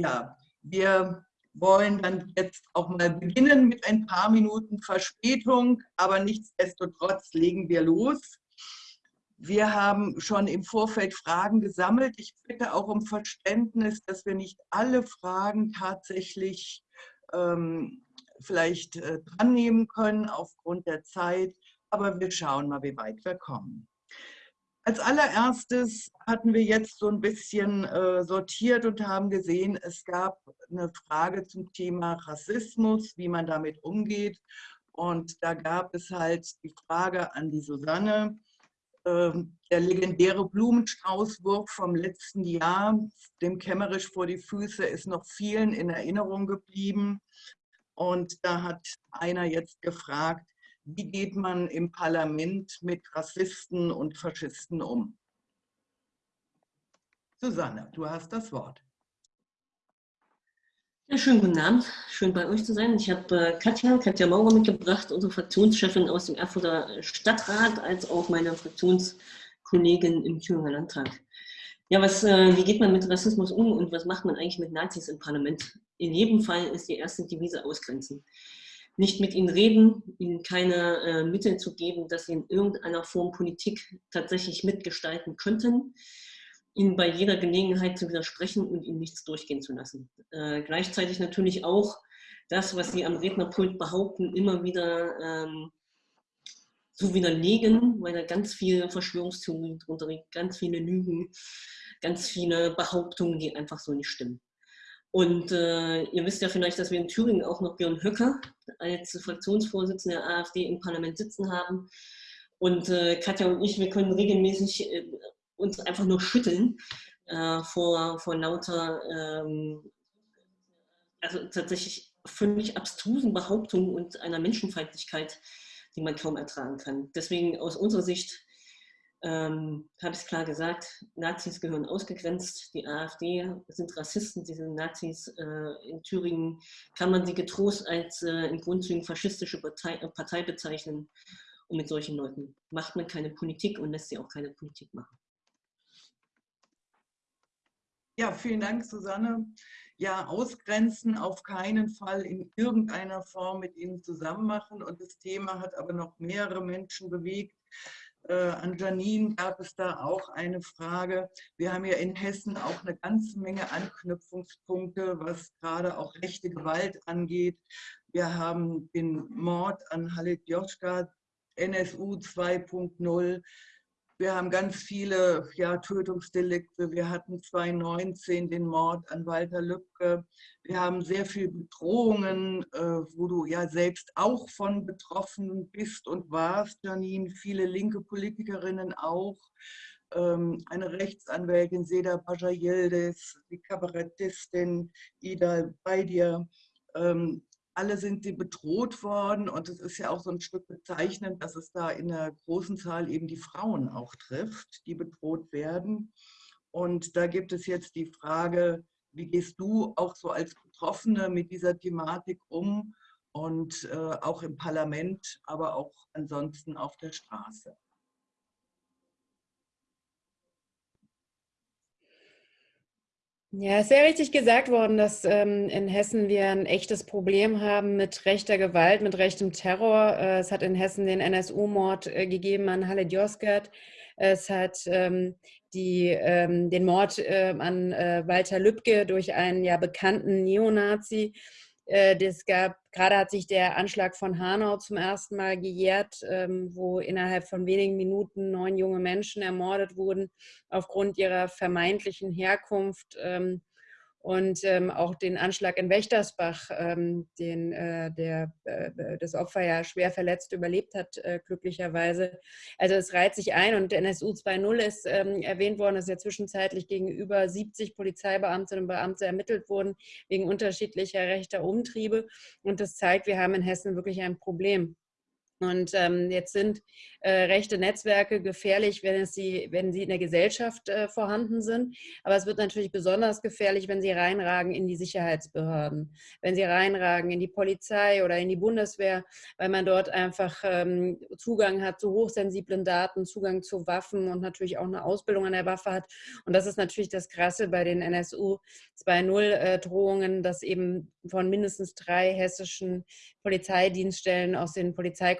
Ja, wir wollen dann jetzt auch mal beginnen mit ein paar Minuten Verspätung, aber nichtsdestotrotz legen wir los. Wir haben schon im Vorfeld Fragen gesammelt. Ich bitte auch um Verständnis, dass wir nicht alle Fragen tatsächlich ähm, vielleicht äh, dran nehmen können aufgrund der Zeit, aber wir schauen mal, wie weit wir kommen. Als allererstes hatten wir jetzt so ein bisschen äh, sortiert und haben gesehen, es gab eine Frage zum Thema Rassismus, wie man damit umgeht. Und da gab es halt die Frage an die Susanne, äh, der legendäre Blumenstraußwurf vom letzten Jahr, dem Kämmerisch vor die Füße, ist noch vielen in Erinnerung geblieben. Und da hat einer jetzt gefragt, wie geht man im Parlament mit Rassisten und Faschisten um? Susanne, du hast das Wort. Ja, schönen guten Abend, schön bei euch zu sein. Ich habe äh, Katja, Katja Maurer mitgebracht, unsere Fraktionschefin aus dem Erfurter Stadtrat, als auch meine Fraktionskollegin im Thüringer Landtag. Ja, was, äh, wie geht man mit Rassismus um und was macht man eigentlich mit Nazis im Parlament? In jedem Fall ist die erste Devise ausgrenzen nicht mit ihnen reden, ihnen keine äh, Mittel zu geben, dass sie in irgendeiner Form Politik tatsächlich mitgestalten könnten, ihnen bei jeder Gelegenheit zu widersprechen und ihnen nichts durchgehen zu lassen. Äh, gleichzeitig natürlich auch das, was sie am Rednerpult behaupten, immer wieder ähm, zu widerlegen, weil da ganz viele Verschwörungstheorien drunter liegt, ganz viele Lügen, ganz viele Behauptungen, die einfach so nicht stimmen. Und äh, ihr wisst ja vielleicht, dass wir in Thüringen auch noch Björn Höcker als Fraktionsvorsitzender der AfD im Parlament sitzen haben. Und äh, Katja und ich, wir können regelmäßig äh, uns einfach nur schütteln äh, vor, vor lauter, ähm, also tatsächlich völlig abstrusen Behauptungen und einer Menschenfeindlichkeit, die man kaum ertragen kann. Deswegen aus unserer Sicht ähm, habe ich es klar gesagt, Nazis gehören ausgegrenzt, die AfD sind Rassisten, diese Nazis äh, in Thüringen kann man sie getrost als äh, in Grundzügen faschistische Partei, äh, Partei bezeichnen und mit solchen Leuten macht man keine Politik und lässt sie auch keine Politik machen. Ja, vielen Dank, Susanne. Ja, ausgrenzen auf keinen Fall in irgendeiner Form mit ihnen zusammen machen. Und das Thema hat aber noch mehrere Menschen bewegt. Äh, an Janine gab es da auch eine Frage. Wir haben ja in Hessen auch eine ganze Menge Anknüpfungspunkte, was gerade auch rechte Gewalt angeht. Wir haben den Mord an Halit Joschka, NSU 2.0. Wir haben ganz viele ja, Tötungsdelikte. Wir hatten 2019 den Mord an Walter Lübcke. Wir haben sehr viele Bedrohungen, äh, wo du ja selbst auch von betroffen bist und warst, Janine. Viele linke Politikerinnen auch. Ähm, eine Rechtsanwältin, Seda Bajayildes, die Kabarettistin Ida Beidir. Ähm, alle sind sie bedroht worden und es ist ja auch so ein Stück bezeichnend, dass es da in einer großen Zahl eben die Frauen auch trifft, die bedroht werden. Und da gibt es jetzt die Frage, wie gehst du auch so als Betroffene mit dieser Thematik um und äh, auch im Parlament, aber auch ansonsten auf der Straße? Ja, ist sehr richtig gesagt worden, dass ähm, in Hessen wir ein echtes Problem haben mit rechter Gewalt, mit rechtem Terror. Äh, es hat in Hessen den NSU-Mord äh, gegeben an Halle Josgert. Es hat ähm, die, ähm, den Mord äh, an äh, Walter Lübcke durch einen ja bekannten Neonazi das gab, gerade hat sich der Anschlag von Hanau zum ersten Mal gejährt, ähm, wo innerhalb von wenigen Minuten neun junge Menschen ermordet wurden aufgrund ihrer vermeintlichen Herkunft. Ähm, und ähm, auch den Anschlag in Wächtersbach, ähm, den äh, der, äh, das Opfer ja schwer verletzt überlebt hat, äh, glücklicherweise. Also es reiht sich ein und NSU 2.0 ist ähm, erwähnt worden, dass ja zwischenzeitlich gegenüber 70 Polizeibeamtinnen und Beamte ermittelt wurden wegen unterschiedlicher rechter Umtriebe. Und das zeigt, wir haben in Hessen wirklich ein Problem. Und ähm, jetzt sind äh, rechte Netzwerke gefährlich, wenn, es sie, wenn sie in der Gesellschaft äh, vorhanden sind. Aber es wird natürlich besonders gefährlich, wenn sie reinragen in die Sicherheitsbehörden, wenn sie reinragen in die Polizei oder in die Bundeswehr, weil man dort einfach ähm, Zugang hat zu hochsensiblen Daten, Zugang zu Waffen und natürlich auch eine Ausbildung an der Waffe hat. Und das ist natürlich das Krasse bei den NSU 2.0-Drohungen, äh, dass eben von mindestens drei hessischen Polizeidienststellen aus den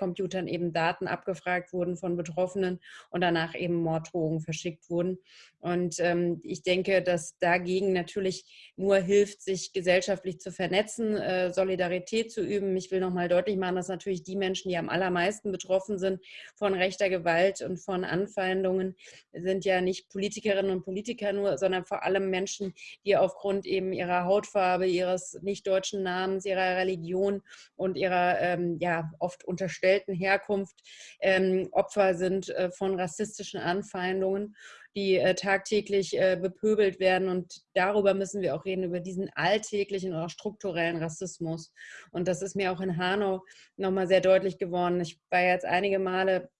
Polizeicomputern eben Daten abgefragt wurden von Betroffenen und danach eben Morddrohungen verschickt wurden. Und ähm, ich denke, dass dagegen natürlich nur hilft, sich gesellschaftlich zu vernetzen, äh, Solidarität zu üben. Ich will nochmal deutlich machen, dass natürlich die Menschen, die am allermeisten betroffen sind von rechter Gewalt und von Anfeindungen, sind ja nicht Politikerinnen und Politiker nur, sondern vor allem Menschen, die aufgrund eben ihrer Hautfarbe, ihres nicht deutschen Namens, ihrer Religion und ihrer ähm, ja, oft unterstellten Herkunft ähm, Opfer sind äh, von rassistischen Anfeindungen die äh, tagtäglich äh, bepöbelt werden. Und darüber müssen wir auch reden, über diesen alltäglichen oder strukturellen Rassismus. Und das ist mir auch in Hanau nochmal sehr deutlich geworden. Ich war jetzt einige Male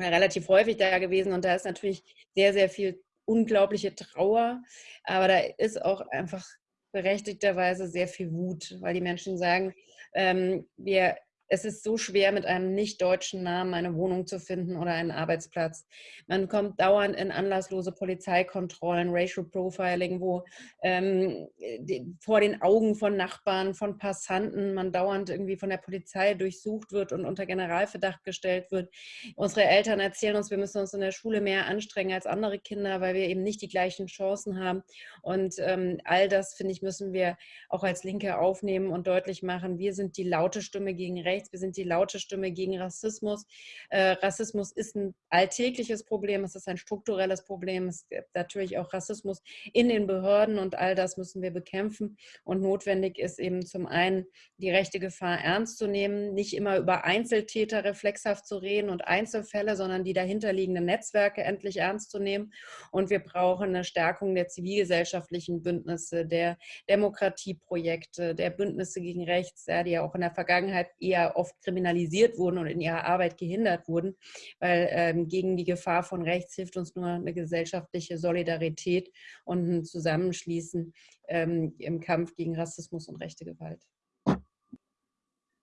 relativ häufig da gewesen und da ist natürlich sehr, sehr viel unglaubliche Trauer, aber da ist auch einfach berechtigterweise sehr viel Wut, weil die Menschen sagen, ähm, wir es ist so schwer, mit einem nicht-deutschen Namen eine Wohnung zu finden oder einen Arbeitsplatz. Man kommt dauernd in anlasslose Polizeikontrollen, Racial Profiling, wo ähm, die, vor den Augen von Nachbarn, von Passanten man dauernd irgendwie von der Polizei durchsucht wird und unter Generalverdacht gestellt wird. Unsere Eltern erzählen uns, wir müssen uns in der Schule mehr anstrengen als andere Kinder, weil wir eben nicht die gleichen Chancen haben. Und ähm, all das, finde ich, müssen wir auch als Linke aufnehmen und deutlich machen. Wir sind die laute Stimme gegen Rechts rechts, wir sind die laute Stimme gegen Rassismus. Äh, Rassismus ist ein alltägliches Problem, es ist ein strukturelles Problem, es gibt natürlich auch Rassismus in den Behörden und all das müssen wir bekämpfen. Und notwendig ist eben zum einen, die rechte Gefahr ernst zu nehmen, nicht immer über Einzeltäter reflexhaft zu reden und Einzelfälle, sondern die dahinterliegenden Netzwerke endlich ernst zu nehmen. Und wir brauchen eine Stärkung der zivilgesellschaftlichen Bündnisse, der Demokratieprojekte, der Bündnisse gegen Rechts, ja, die ja auch in der Vergangenheit eher oft kriminalisiert wurden und in ihrer Arbeit gehindert wurden, weil ähm, gegen die Gefahr von rechts hilft uns nur eine gesellschaftliche Solidarität und ein Zusammenschließen ähm, im Kampf gegen Rassismus und rechte Gewalt.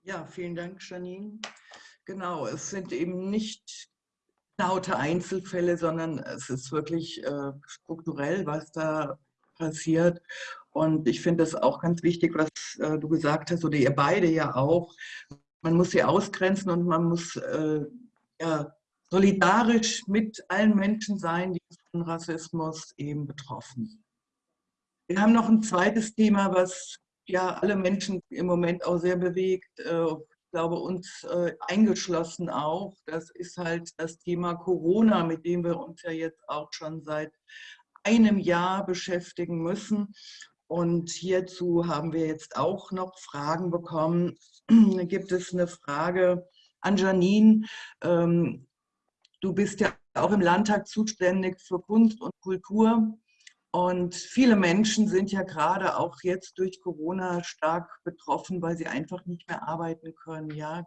Ja, vielen Dank, Janine. Genau, es sind eben nicht laute Einzelfälle, sondern es ist wirklich äh, strukturell, was da passiert. Und ich finde das auch ganz wichtig, was äh, du gesagt hast, oder ihr beide ja auch, man muss sie ausgrenzen und man muss äh, ja, solidarisch mit allen Menschen sein, die von Rassismus eben betroffen sind. Wir haben noch ein zweites Thema, was ja alle Menschen im Moment auch sehr bewegt. Äh, ich glaube, uns äh, eingeschlossen auch. Das ist halt das Thema Corona, mit dem wir uns ja jetzt auch schon seit einem Jahr beschäftigen müssen. Und hierzu haben wir jetzt auch noch Fragen bekommen. Gibt es eine Frage an Janine. Ähm, du bist ja auch im Landtag zuständig für Kunst und Kultur. Und viele Menschen sind ja gerade auch jetzt durch Corona stark betroffen, weil sie einfach nicht mehr arbeiten können. Ja,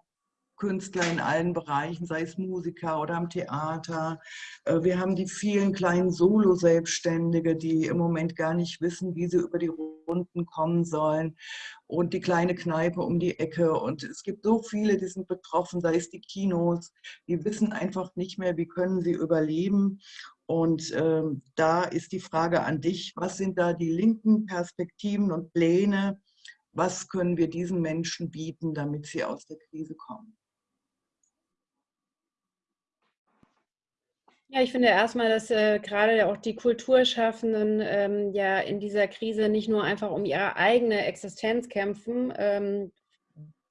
Künstler in allen Bereichen, sei es Musiker oder am Theater. Äh, wir haben die vielen kleinen Solo-Selbstständige, die im Moment gar nicht wissen, wie sie über die Runden kommen sollen. Und die kleine Kneipe um die Ecke. Und es gibt so viele, die sind betroffen, sei es die Kinos. Die wissen einfach nicht mehr, wie können sie überleben. Und ähm, da ist die Frage an dich, was sind da die linken Perspektiven und Pläne? Was können wir diesen Menschen bieten, damit sie aus der Krise kommen? Ja, ich finde erstmal, dass äh, gerade auch die Kulturschaffenden ähm, ja in dieser Krise nicht nur einfach um ihre eigene Existenz kämpfen, ähm,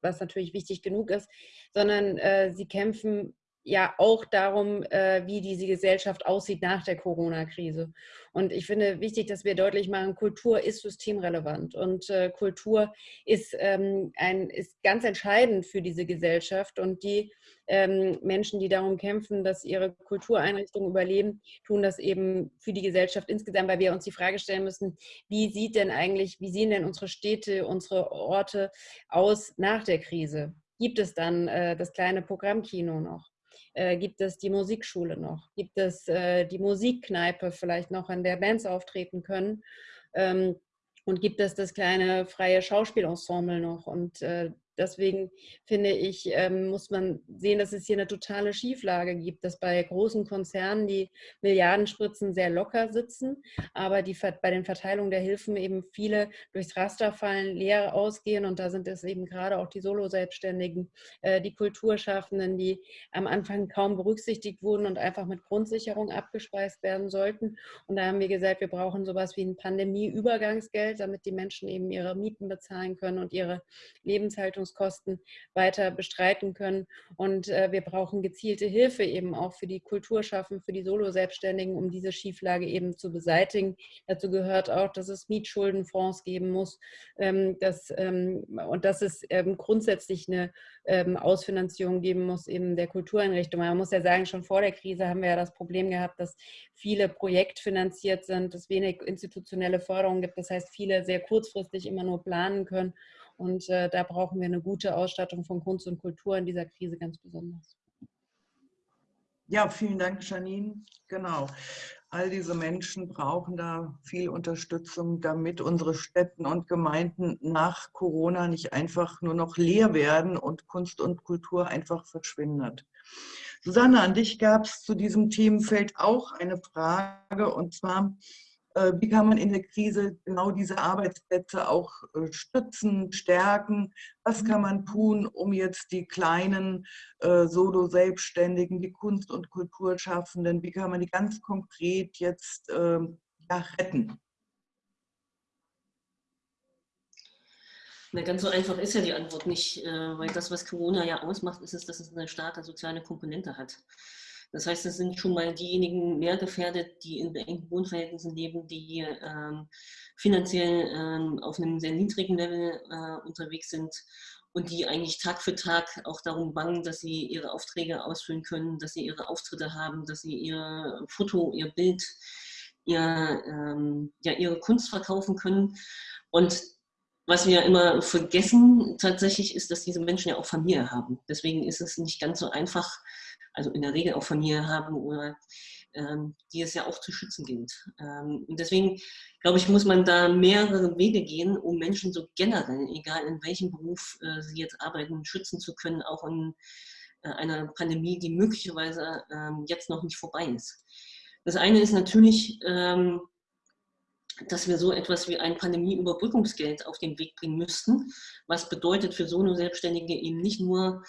was natürlich wichtig genug ist, sondern äh, sie kämpfen ja auch darum, äh, wie diese Gesellschaft aussieht nach der Corona-Krise. Und ich finde wichtig, dass wir deutlich machen, Kultur ist systemrelevant und äh, Kultur ist, ähm, ein, ist ganz entscheidend für diese Gesellschaft. Und die ähm, Menschen, die darum kämpfen, dass ihre Kultureinrichtungen überleben, tun das eben für die Gesellschaft insgesamt, weil wir uns die Frage stellen müssen, wie sieht denn eigentlich, wie sehen denn unsere Städte, unsere Orte aus nach der Krise? gibt es dann äh, das kleine Programmkino noch? Äh, gibt es die Musikschule noch? Gibt es äh, die Musikkneipe vielleicht noch, an der Bands auftreten können? Ähm, und gibt es das kleine freie Schauspielensemble noch? Und äh, Deswegen finde ich, ähm, muss man sehen, dass es hier eine totale Schieflage gibt, dass bei großen Konzernen die Milliardenspritzen sehr locker sitzen, aber die, bei den Verteilungen der Hilfen eben viele durchs Raster fallen, leer ausgehen. Und da sind es eben gerade auch die Solo-Selbstständigen, äh, die Kulturschaffenden, die am Anfang kaum berücksichtigt wurden und einfach mit Grundsicherung abgespeist werden sollten. Und da haben wir gesagt, wir brauchen sowas wie ein Pandemie-Übergangsgeld, damit die Menschen eben ihre Mieten bezahlen können und ihre Lebenshaltung Lebenshaltungskosten weiter bestreiten können. Und äh, wir brauchen gezielte Hilfe eben auch für die Kulturschaffen, für die Solo-Selbstständigen, um diese Schieflage eben zu beseitigen. Dazu gehört auch, dass es Mietschuldenfonds geben muss ähm, dass, ähm, und dass es ähm, grundsätzlich eine ähm, Ausfinanzierung geben muss eben der Kultureinrichtungen. Man muss ja sagen, schon vor der Krise haben wir ja das Problem gehabt, dass viele projektfinanziert sind, dass wenig institutionelle Förderung gibt. Das heißt, viele sehr kurzfristig immer nur planen können und äh, da brauchen wir eine gute Ausstattung von Kunst und Kultur in dieser Krise ganz besonders. Ja, vielen Dank, Janine. Genau. All diese Menschen brauchen da viel Unterstützung, damit unsere Städten und Gemeinden nach Corona nicht einfach nur noch leer werden und Kunst und Kultur einfach verschwindet. Susanne, an dich gab es zu diesem Themenfeld auch eine Frage und zwar, wie kann man in der Krise genau diese Arbeitsplätze auch äh, stützen, stärken? Was kann man tun, um jetzt die kleinen äh, Solo-Selbstständigen, die Kunst- und Kulturschaffenden, wie kann man die ganz konkret jetzt ähm, ja, retten? Na, ganz so einfach ist ja die Antwort nicht, weil das, was Corona ja ausmacht, ist es, dass es eine starke soziale Komponente hat. Das heißt, es sind schon mal diejenigen mehr gefährdet, die in engen Wohnverhältnissen leben, die ähm, finanziell ähm, auf einem sehr niedrigen Level äh, unterwegs sind und die eigentlich Tag für Tag auch darum bangen, dass sie ihre Aufträge ausfüllen können, dass sie ihre Auftritte haben, dass sie ihr Foto, ihr Bild, ihr, ähm, ja, ihre Kunst verkaufen können. Und was wir immer vergessen tatsächlich ist, dass diese Menschen ja auch Familie haben. Deswegen ist es nicht ganz so einfach, also in der Regel auch Familie haben oder ähm, die es ja auch zu schützen gilt. Ähm, und deswegen, glaube ich, muss man da mehrere Wege gehen, um Menschen so generell, egal in welchem Beruf äh, sie jetzt arbeiten, schützen zu können, auch in äh, einer Pandemie, die möglicherweise ähm, jetzt noch nicht vorbei ist. Das eine ist natürlich, ähm, dass wir so etwas wie ein Pandemieüberbrückungsgeld auf den Weg bringen müssten, was bedeutet für Solo-Selbstständige eben nicht nur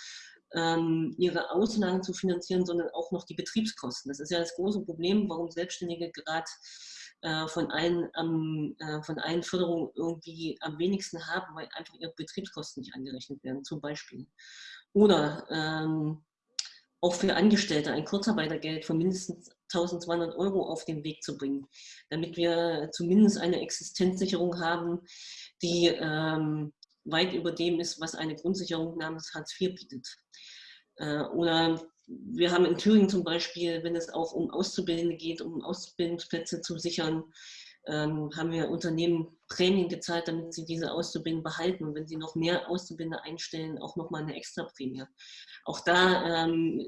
ähm, ihre Auslagen zu finanzieren, sondern auch noch die Betriebskosten. Das ist ja das große Problem, warum Selbstständige gerade äh, von, allen, ähm, äh, von allen Förderungen irgendwie am wenigsten haben, weil einfach ihre Betriebskosten nicht angerechnet werden, zum Beispiel. Oder ähm, auch für Angestellte ein Kurzarbeitergeld von mindestens 1200 Euro auf den Weg zu bringen, damit wir zumindest eine Existenzsicherung haben, die ähm, weit über dem ist, was eine Grundsicherung namens Hartz IV bietet. Äh, oder wir haben in Thüringen zum Beispiel, wenn es auch um Auszubildende geht, um Ausbildungsplätze zu sichern, ähm, haben wir Unternehmen Prämien gezahlt, damit sie diese Auszubildenden behalten. Und wenn sie noch mehr Auszubildende einstellen, auch nochmal eine extra Prämie. Auch da ähm,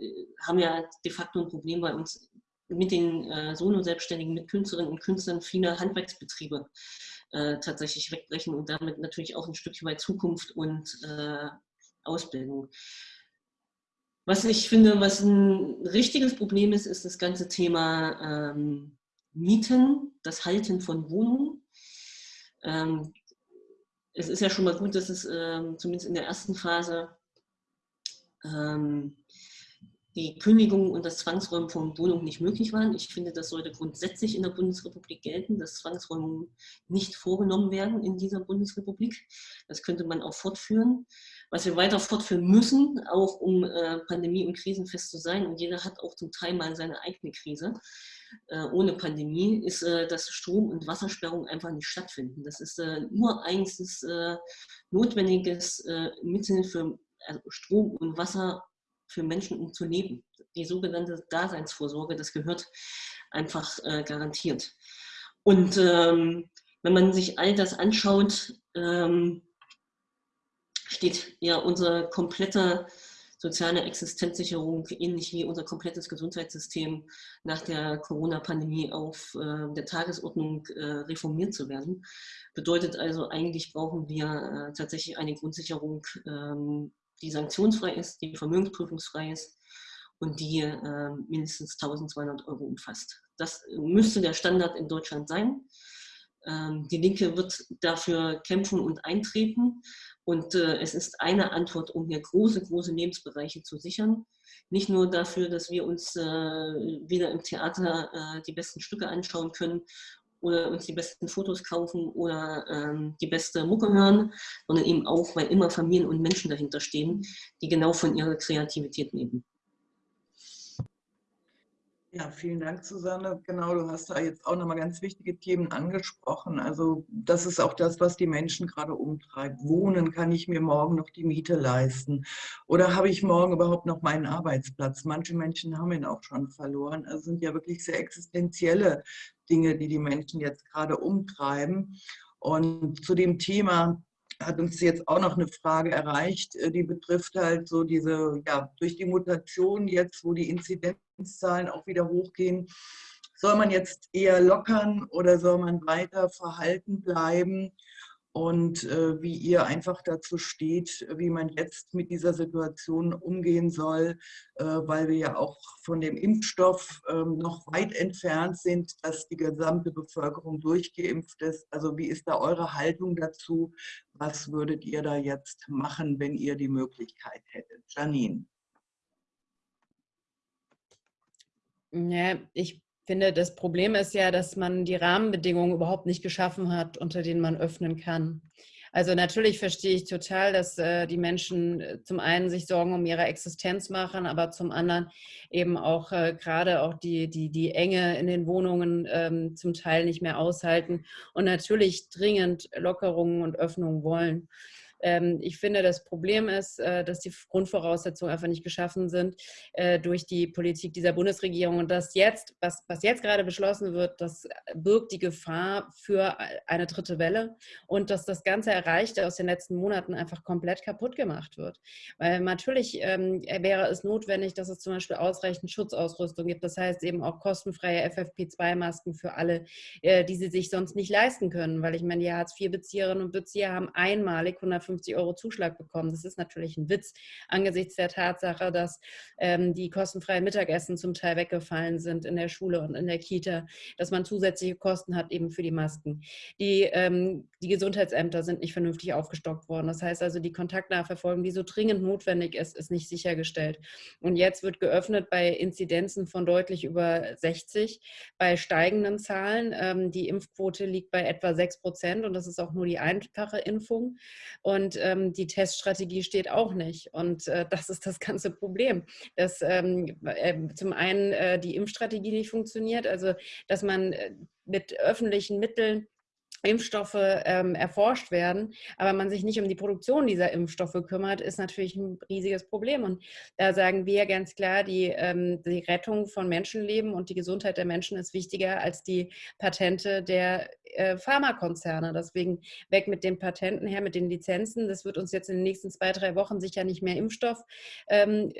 haben wir de facto ein Problem bei uns mit den äh, Solo-Selbstständigen, mit Künstlerinnen und Künstlern viele Handwerksbetriebe äh, tatsächlich wegbrechen und damit natürlich auch ein Stückchen weit Zukunft und äh, Ausbildung. Was ich finde, was ein richtiges Problem ist, ist das ganze Thema ähm, Mieten, das Halten von Wohnungen. Ähm, es ist ja schon mal gut, dass es ähm, zumindest in der ersten Phase ähm, die Kündigung und das Zwangsräumen von Wohnungen nicht möglich waren. Ich finde, das sollte grundsätzlich in der Bundesrepublik gelten, dass Zwangsräumungen nicht vorgenommen werden in dieser Bundesrepublik. Das könnte man auch fortführen. Was wir weiter fortführen müssen, auch um äh, pandemie- und krisenfest zu sein, und jeder hat auch zum Teil mal seine eigene Krise, äh, ohne Pandemie, ist, äh, dass Strom- und Wassersperrungen einfach nicht stattfinden. Das ist äh, nur eigenstes äh, notwendiges äh, Mittel für also Strom und Wasser für Menschen, um zu leben. Die sogenannte Daseinsvorsorge, das gehört einfach äh, garantiert. Und ähm, wenn man sich all das anschaut, ähm, steht ja unsere komplette soziale Existenzsicherung, ähnlich wie unser komplettes Gesundheitssystem nach der Corona-Pandemie auf äh, der Tagesordnung äh, reformiert zu werden. Bedeutet also, eigentlich brauchen wir äh, tatsächlich eine Grundsicherung, ähm, die sanktionsfrei ist, die vermögensprüfungsfrei ist und die äh, mindestens 1200 Euro umfasst. Das müsste der Standard in Deutschland sein. Ähm, die Linke wird dafür kämpfen und eintreten. Und äh, es ist eine Antwort, um hier große, große Lebensbereiche zu sichern. Nicht nur dafür, dass wir uns äh, wieder im Theater äh, die besten Stücke anschauen können oder uns die besten Fotos kaufen oder ähm, die beste Mucke hören, sondern eben auch, weil immer Familien und Menschen dahinter stehen, die genau von ihrer Kreativität leben. Ja, vielen Dank, Susanne. Genau, du hast da jetzt auch nochmal ganz wichtige Themen angesprochen. Also das ist auch das, was die Menschen gerade umtreibt. Wohnen, kann ich mir morgen noch die Miete leisten? Oder habe ich morgen überhaupt noch meinen Arbeitsplatz? Manche Menschen haben ihn auch schon verloren. Also sind ja wirklich sehr existenzielle Dinge, die die Menschen jetzt gerade umtreiben. Und zu dem Thema hat uns jetzt auch noch eine Frage erreicht, äh, die betrifft halt so diese, ja, durch die Mutation jetzt, wo die Inzidenzzahlen auch wieder hochgehen, soll man jetzt eher lockern oder soll man weiter verhalten bleiben? und äh, wie ihr einfach dazu steht, wie man jetzt mit dieser Situation umgehen soll, äh, weil wir ja auch von dem Impfstoff äh, noch weit entfernt sind, dass die gesamte Bevölkerung durchgeimpft ist. Also wie ist da eure Haltung dazu? Was würdet ihr da jetzt machen, wenn ihr die Möglichkeit hättet? Janine. Ja, ich finde, das Problem ist ja, dass man die Rahmenbedingungen überhaupt nicht geschaffen hat, unter denen man öffnen kann. Also natürlich verstehe ich total, dass äh, die Menschen äh, zum einen sich Sorgen um ihre Existenz machen, aber zum anderen eben auch äh, gerade auch die, die, die Enge in den Wohnungen ähm, zum Teil nicht mehr aushalten und natürlich dringend Lockerungen und Öffnungen wollen. Ähm, ich finde, das Problem ist, äh, dass die Grundvoraussetzungen einfach nicht geschaffen sind äh, durch die Politik dieser Bundesregierung. Und das jetzt, was, was jetzt gerade beschlossen wird, das birgt die Gefahr für eine dritte Welle und dass das ganze Erreichte aus den letzten Monaten einfach komplett kaputt gemacht wird. Weil natürlich ähm, wäre es notwendig, dass es zum Beispiel ausreichend Schutzausrüstung gibt. Das heißt eben auch kostenfreie FFP2-Masken für alle, äh, die sie sich sonst nicht leisten können. Weil ich meine, die Hartz-IV-Bezieherinnen und Bezieher haben einmalig 150 150 Euro Zuschlag bekommen. Das ist natürlich ein Witz angesichts der Tatsache, dass ähm, die kostenfreien Mittagessen zum Teil weggefallen sind in der Schule und in der Kita, dass man zusätzliche Kosten hat eben für die Masken. Die, ähm, die Gesundheitsämter sind nicht vernünftig aufgestockt worden. Das heißt also, die Kontaktnachverfolgung, die so dringend notwendig ist, ist nicht sichergestellt. Und jetzt wird geöffnet bei Inzidenzen von deutlich über 60, bei steigenden Zahlen. Ähm, die Impfquote liegt bei etwa 6 Prozent und das ist auch nur die einfache Impfung. Und und ähm, die Teststrategie steht auch nicht. Und äh, das ist das ganze Problem, dass ähm, äh, zum einen äh, die Impfstrategie nicht funktioniert, also dass man äh, mit öffentlichen Mitteln Impfstoffe ähm, erforscht werden, aber man sich nicht um die Produktion dieser Impfstoffe kümmert, ist natürlich ein riesiges Problem. Und da sagen wir ganz klar, die, ähm, die Rettung von Menschenleben und die Gesundheit der Menschen ist wichtiger als die Patente der äh, Pharmakonzerne. Deswegen weg mit den Patenten her, mit den Lizenzen. Das wird uns jetzt in den nächsten zwei, drei Wochen sicher nicht mehr Impfstoff ähm,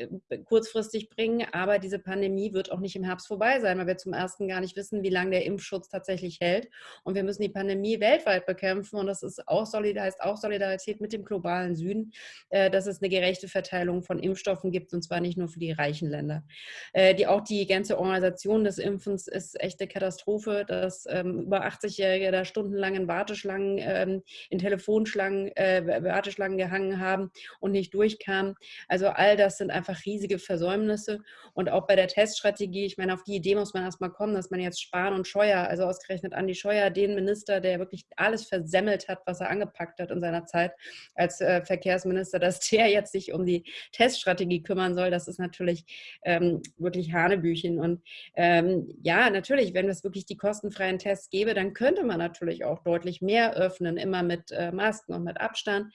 kurzfristig bringen. Aber diese Pandemie wird auch nicht im Herbst vorbei sein, weil wir zum ersten gar nicht wissen, wie lange der Impfschutz tatsächlich hält. Und wir müssen die Pandemie weltweit bekämpfen. Und das ist auch, heißt auch Solidarität mit dem globalen Süden, äh, dass es eine gerechte Verteilung von Impfstoffen gibt, und zwar nicht nur für die reichen Länder. Äh, die, auch die ganze Organisation des Impfens ist echt eine Katastrophe, dass ähm, über 80-Jährige Angehörige da stundenlang in Warteschlangen, ähm, in Telefonschlangen, äh, Warteschlangen gehangen haben und nicht durchkamen. Also all das sind einfach riesige Versäumnisse. Und auch bei der Teststrategie, ich meine, auf die Idee muss man erstmal kommen, dass man jetzt Spahn und Scheuer, also ausgerechnet Andi Scheuer, den Minister, der wirklich alles versemmelt hat, was er angepackt hat in seiner Zeit als äh, Verkehrsminister, dass der jetzt sich um die Teststrategie kümmern soll, das ist natürlich ähm, wirklich Hanebüchen. Und ähm, ja, natürlich, wenn es wirklich die kostenfreien Tests gäbe, dann könnte man natürlich auch deutlich mehr öffnen, immer mit äh, Masken und mit Abstand.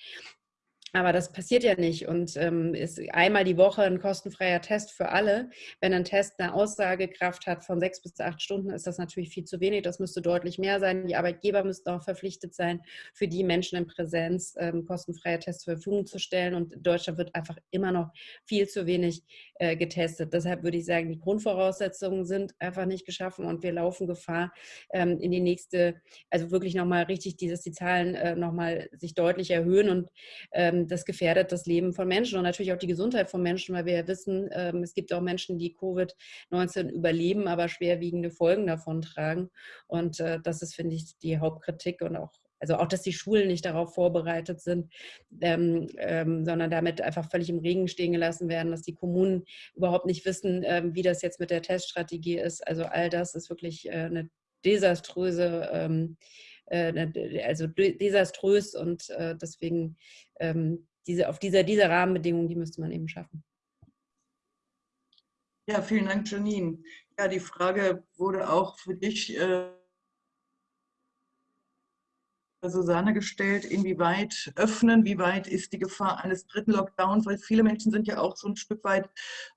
Aber das passiert ja nicht und ähm, ist einmal die Woche ein kostenfreier Test für alle. Wenn ein Test eine Aussagekraft hat von sechs bis acht Stunden, ist das natürlich viel zu wenig. Das müsste deutlich mehr sein. Die Arbeitgeber müssten auch verpflichtet sein, für die Menschen in Präsenz ähm, kostenfreie Tests zur Verfügung zu stellen. Und in Deutschland wird einfach immer noch viel zu wenig äh, getestet. Deshalb würde ich sagen, die Grundvoraussetzungen sind einfach nicht geschaffen und wir laufen Gefahr, ähm, in die nächste, also wirklich nochmal richtig, dieses, die Zahlen äh, nochmal sich deutlich erhöhen und ähm, das gefährdet das Leben von Menschen und natürlich auch die Gesundheit von Menschen, weil wir ja wissen, ähm, es gibt auch Menschen, die Covid-19 überleben, aber schwerwiegende Folgen davon tragen. Und äh, das ist, finde ich, die Hauptkritik und auch also auch, dass die Schulen nicht darauf vorbereitet sind, ähm, ähm, sondern damit einfach völlig im Regen stehen gelassen werden, dass die Kommunen überhaupt nicht wissen, ähm, wie das jetzt mit der Teststrategie ist. Also all das ist wirklich äh, eine desaströse ähm, äh, also desaströs und äh, deswegen ähm, diese, auf dieser, dieser Rahmenbedingungen, die müsste man eben schaffen. Ja, vielen Dank, Janine. Ja, die Frage wurde auch für dich äh, Susanne gestellt, inwieweit öffnen, wie weit ist die Gefahr eines dritten Lockdowns, weil viele Menschen sind ja auch so ein Stück weit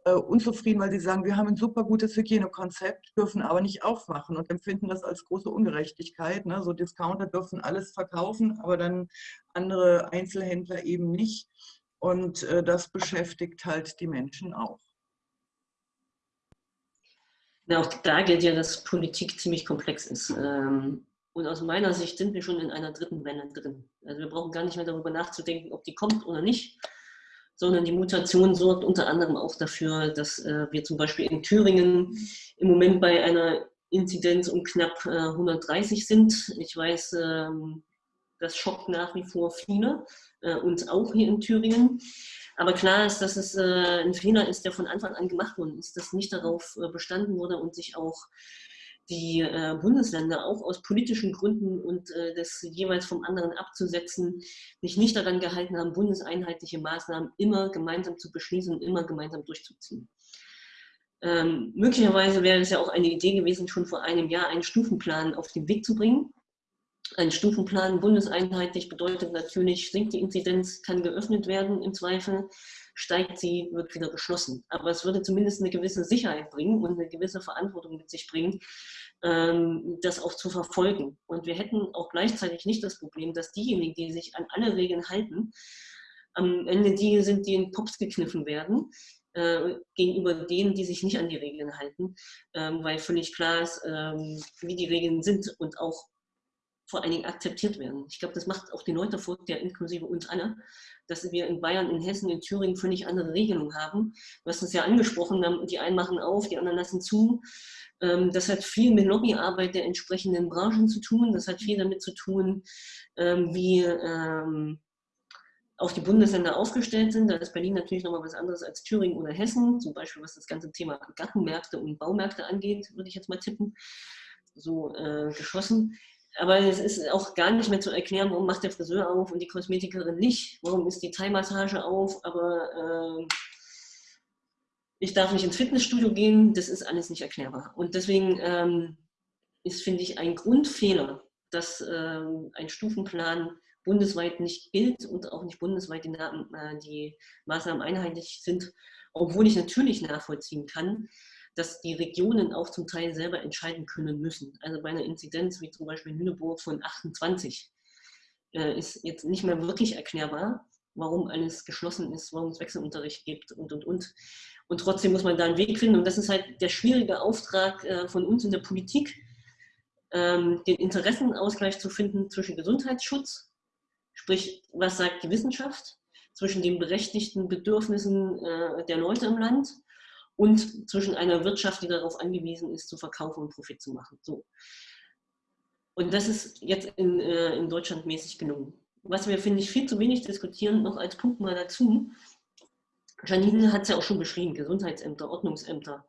äh, unzufrieden, weil sie sagen, wir haben ein super gutes Hygienekonzept, dürfen aber nicht aufmachen und empfinden das als große Ungerechtigkeit. Ne? So Discounter dürfen alles verkaufen, aber dann andere Einzelhändler eben nicht. Und äh, das beschäftigt halt die Menschen auch. Auch da gilt ja, dass Politik ziemlich komplex ist. Ähm, und aus meiner Sicht sind wir schon in einer dritten Welle drin. Also wir brauchen gar nicht mehr darüber nachzudenken, ob die kommt oder nicht, sondern die Mutation sorgt unter anderem auch dafür, dass äh, wir zum Beispiel in Thüringen im Moment bei einer Inzidenz um knapp äh, 130 sind. Ich weiß, ähm, das schockt nach wie vor viele, äh, uns auch hier in Thüringen. Aber klar ist, dass es äh, ein Fehler ist, der von Anfang an gemacht worden ist, dass nicht darauf äh, bestanden wurde und sich auch die äh, Bundesländer auch aus politischen Gründen und äh, das jeweils vom anderen abzusetzen, sich nicht daran gehalten haben, bundeseinheitliche Maßnahmen immer gemeinsam zu beschließen und immer gemeinsam durchzuziehen. Ähm, möglicherweise wäre es ja auch eine Idee gewesen, schon vor einem Jahr einen Stufenplan auf den Weg zu bringen. Ein Stufenplan bundeseinheitlich bedeutet natürlich, sinkt die Inzidenz, kann geöffnet werden im Zweifel, steigt sie, wird wieder geschlossen. Aber es würde zumindest eine gewisse Sicherheit bringen und eine gewisse Verantwortung mit sich bringen, ähm, das auch zu verfolgen. Und wir hätten auch gleichzeitig nicht das Problem, dass diejenigen, die sich an alle Regeln halten, am Ende die sind, die in Pops gekniffen werden, äh, gegenüber denen, die sich nicht an die Regeln halten, ähm, weil völlig klar ist, ähm, wie die Regeln sind und auch vor allen Dingen akzeptiert werden. Ich glaube, das macht auch die Leute vor, der inklusive uns alle, dass wir in Bayern, in Hessen, in Thüringen völlig andere Regelungen haben. Du hast es ja angesprochen, die einen machen auf, die anderen lassen zu. Ähm, das hat viel mit Lobbyarbeit der entsprechenden Branchen zu tun. Das hat viel damit zu tun, ähm, wie ähm, auch die Bundesländer aufgestellt sind. Da ist Berlin natürlich nochmal was anderes als Thüringen oder Hessen, zum Beispiel was das ganze Thema Gartenmärkte und Baumärkte angeht, würde ich jetzt mal tippen, so äh, geschossen. Aber es ist auch gar nicht mehr zu erklären, warum macht der Friseur auf und die Kosmetikerin nicht. Warum ist die Thai-Massage auf, aber äh, ich darf nicht ins Fitnessstudio gehen. Das ist alles nicht erklärbar. Und deswegen ähm, ist, finde ich, ein Grundfehler, dass ähm, ein Stufenplan bundesweit nicht gilt und auch nicht bundesweit die, äh, die Maßnahmen einheitlich sind, obwohl ich natürlich nachvollziehen kann, dass die Regionen auch zum Teil selber entscheiden können müssen. Also bei einer Inzidenz wie zum Beispiel Lüneburg von 28 äh, ist jetzt nicht mehr wirklich erklärbar, warum alles geschlossen ist, warum es Wechselunterricht gibt und, und, und. Und trotzdem muss man da einen Weg finden. Und das ist halt der schwierige Auftrag äh, von uns in der Politik, ähm, den Interessenausgleich zu finden zwischen Gesundheitsschutz, sprich, was sagt die Wissenschaft, zwischen den berechtigten Bedürfnissen äh, der Leute im Land und zwischen einer Wirtschaft, die darauf angewiesen ist, zu verkaufen und Profit zu machen. So. Und das ist jetzt in, äh, in Deutschland mäßig gelungen. Was wir, finde ich, viel zu wenig diskutieren, noch als Punkt mal dazu. Janine hat es ja auch schon beschrieben, Gesundheitsämter, Ordnungsämter,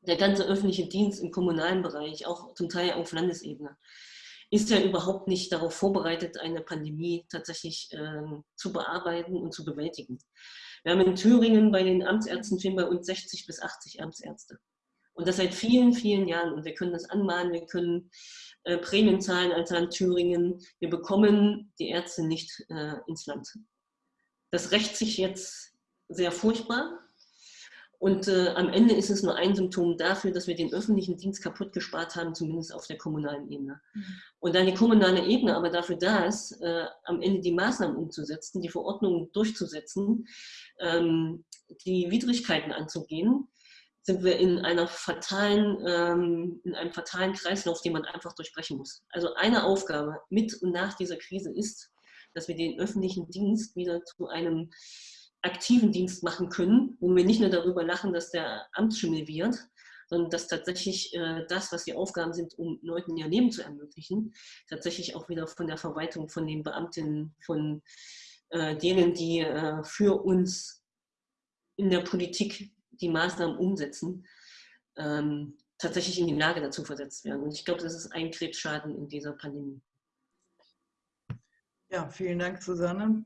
der ganze öffentliche Dienst im kommunalen Bereich, auch zum Teil auf Landesebene, ist ja überhaupt nicht darauf vorbereitet, eine Pandemie tatsächlich äh, zu bearbeiten und zu bewältigen. Wir haben in Thüringen bei den Amtsärzten fehlen bei uns 60 bis 80 Amtsärzte. Und das seit vielen, vielen Jahren. Und wir können das anmahnen, wir können äh, Prämien zahlen als Land Thüringen. Wir bekommen die Ärzte nicht äh, ins Land. das rächt sich jetzt sehr furchtbar. Und äh, am Ende ist es nur ein Symptom dafür, dass wir den öffentlichen Dienst kaputt gespart haben, zumindest auf der kommunalen Ebene. Mhm. Und da die kommunale Ebene aber dafür da ist, äh, am Ende die Maßnahmen umzusetzen, die Verordnungen durchzusetzen, ähm, die Widrigkeiten anzugehen, sind wir in einer fatalen, ähm, in einem fatalen Kreislauf, den man einfach durchbrechen muss. Also eine Aufgabe mit und nach dieser Krise ist, dass wir den öffentlichen Dienst wieder zu einem aktiven Dienst machen können, wo wir nicht nur darüber lachen, dass der Amtsschimmel wird, sondern dass tatsächlich äh, das, was die Aufgaben sind, um Leuten ihr Leben zu ermöglichen, tatsächlich auch wieder von der Verwaltung, von den Beamtinnen, von äh, denen, die äh, für uns in der Politik die Maßnahmen umsetzen, ähm, tatsächlich in die Lage dazu versetzt werden. Und ich glaube, das ist ein Krebsschaden in dieser Pandemie. Ja, vielen Dank, Susanne.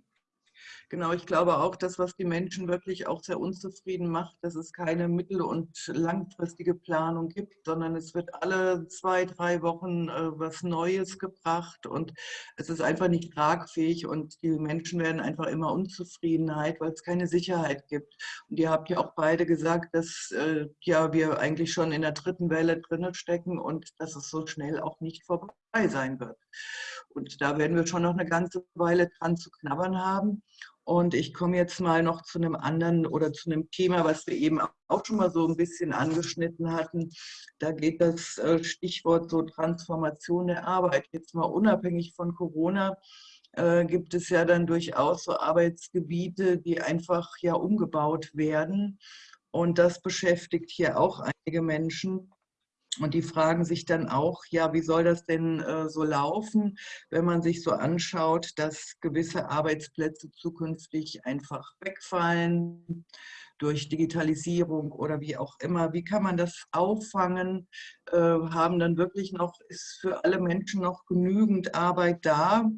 Genau, ich glaube auch, das, was die Menschen wirklich auch sehr unzufrieden macht, dass es keine mittel- und langfristige Planung gibt, sondern es wird alle zwei, drei Wochen äh, was Neues gebracht und es ist einfach nicht tragfähig und die Menschen werden einfach immer Unzufriedenheit, weil es keine Sicherheit gibt. Und ihr habt ja auch beide gesagt, dass äh, ja, wir eigentlich schon in der dritten Welle drinnen stecken und dass es so schnell auch nicht vorbei sein wird. Und da werden wir schon noch eine ganze Weile dran zu knabbern haben. Und ich komme jetzt mal noch zu einem anderen oder zu einem Thema, was wir eben auch schon mal so ein bisschen angeschnitten hatten. Da geht das äh, Stichwort so Transformation der Arbeit. Jetzt mal unabhängig von Corona äh, gibt es ja dann durchaus so Arbeitsgebiete, die einfach ja umgebaut werden. Und das beschäftigt hier auch einige Menschen. Und die fragen sich dann auch, ja, wie soll das denn äh, so laufen, wenn man sich so anschaut, dass gewisse Arbeitsplätze zukünftig einfach wegfallen durch Digitalisierung oder wie auch immer. Wie kann man das auffangen? Äh, haben dann wirklich noch, ist für alle Menschen noch genügend Arbeit da?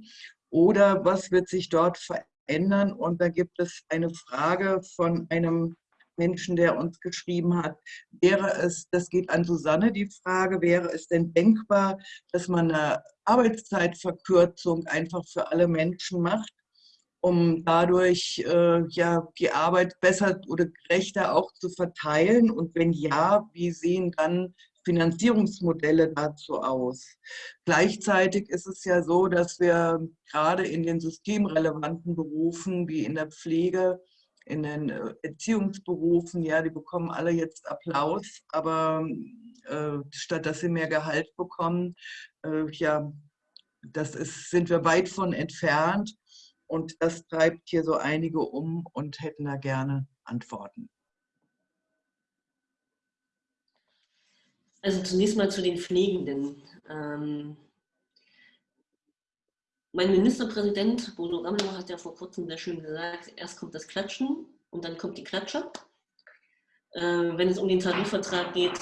Oder was wird sich dort verändern? Und da gibt es eine Frage von einem Menschen, der uns geschrieben hat, wäre es, das geht an Susanne die Frage, wäre es denn denkbar, dass man eine Arbeitszeitverkürzung einfach für alle Menschen macht, um dadurch äh, ja, die Arbeit besser oder gerechter auch zu verteilen? Und wenn ja, wie sehen dann Finanzierungsmodelle dazu aus. Gleichzeitig ist es ja so, dass wir gerade in den systemrelevanten Berufen wie in der Pflege in den äh, Erziehungsberufen, ja, die bekommen alle jetzt Applaus, aber äh, statt dass sie mehr Gehalt bekommen, äh, ja, das ist, sind wir weit von entfernt und das treibt hier so einige um und hätten da gerne Antworten. Also zunächst mal zu den Pflegenden. Ähm, mein Ministerpräsident Bodo Ramelow hat ja vor kurzem sehr schön gesagt, erst kommt das Klatschen und dann kommt die Klatsche. Äh, wenn es um den Tarifvertrag geht,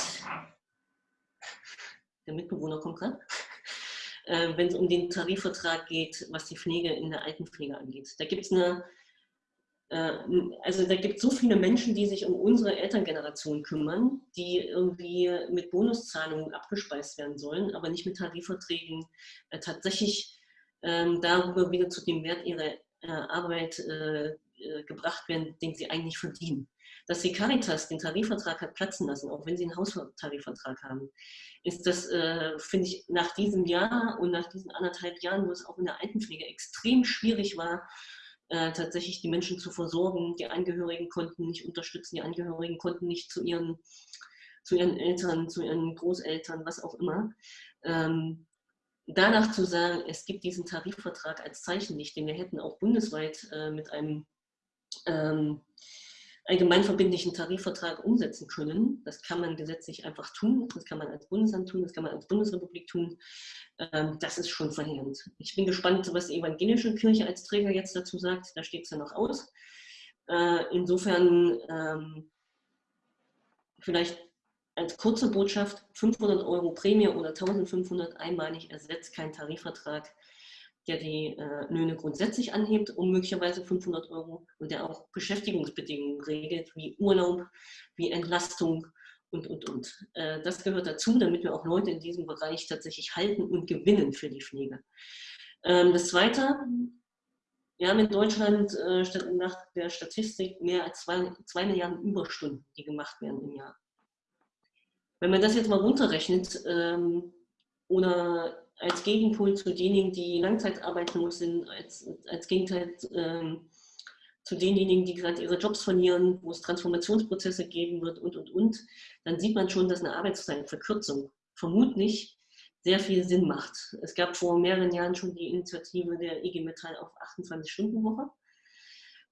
der Mitbewohner kommt gerade, äh, wenn es um den Tarifvertrag geht, was die Pflege in der Altenpflege angeht. Da gibt es eine, äh, also da gibt so viele Menschen, die sich um unsere Elterngeneration kümmern, die irgendwie mit Bonuszahlungen abgespeist werden sollen, aber nicht mit Tarifverträgen äh, tatsächlich darüber wieder zu dem Wert ihrer äh, Arbeit äh, äh, gebracht werden, den sie eigentlich verdienen. Dass die Caritas den Tarifvertrag hat platzen lassen, auch wenn sie einen Haustarifvertrag haben, ist das, äh, finde ich, nach diesem Jahr und nach diesen anderthalb Jahren, wo es auch in der Altenpflege extrem schwierig war, äh, tatsächlich die Menschen zu versorgen. Die Angehörigen konnten nicht unterstützen, die Angehörigen konnten nicht zu ihren, zu ihren Eltern, zu ihren Großeltern, was auch immer. Ähm, danach zu sagen, es gibt diesen Tarifvertrag als Zeichenlicht, den wir hätten auch bundesweit äh, mit einem ähm, allgemeinverbindlichen Tarifvertrag umsetzen können. Das kann man gesetzlich einfach tun, das kann man als Bundesland tun, das kann man als Bundesrepublik tun. Ähm, das ist schon verheerend. Ich bin gespannt, was die evangelische Kirche als Träger jetzt dazu sagt. Da steht es ja noch aus. Äh, insofern ähm, vielleicht als kurze Botschaft, 500 Euro Prämie oder 1500 einmalig ersetzt kein Tarifvertrag, der die äh, Löhne grundsätzlich anhebt um möglicherweise 500 Euro und der auch Beschäftigungsbedingungen regelt, wie Urlaub, wie Entlastung und, und, und. Äh, das gehört dazu, damit wir auch Leute in diesem Bereich tatsächlich halten und gewinnen für die Pflege. Ähm, das Zweite, Wir haben in Deutschland äh, nach der Statistik mehr als zwei, zwei Milliarden Überstunden, die gemacht werden im Jahr. Wenn man das jetzt mal runterrechnet ähm, oder als Gegenpol zu denjenigen, die langzeitarbeitslos sind, als, als Gegenteil ähm, zu denjenigen, die gerade ihre Jobs verlieren, wo es Transformationsprozesse geben wird und, und, und, dann sieht man schon, dass eine Arbeitszeitverkürzung vermutlich sehr viel Sinn macht. Es gab vor mehreren Jahren schon die Initiative der IG Metall auf 28-Stunden-Woche.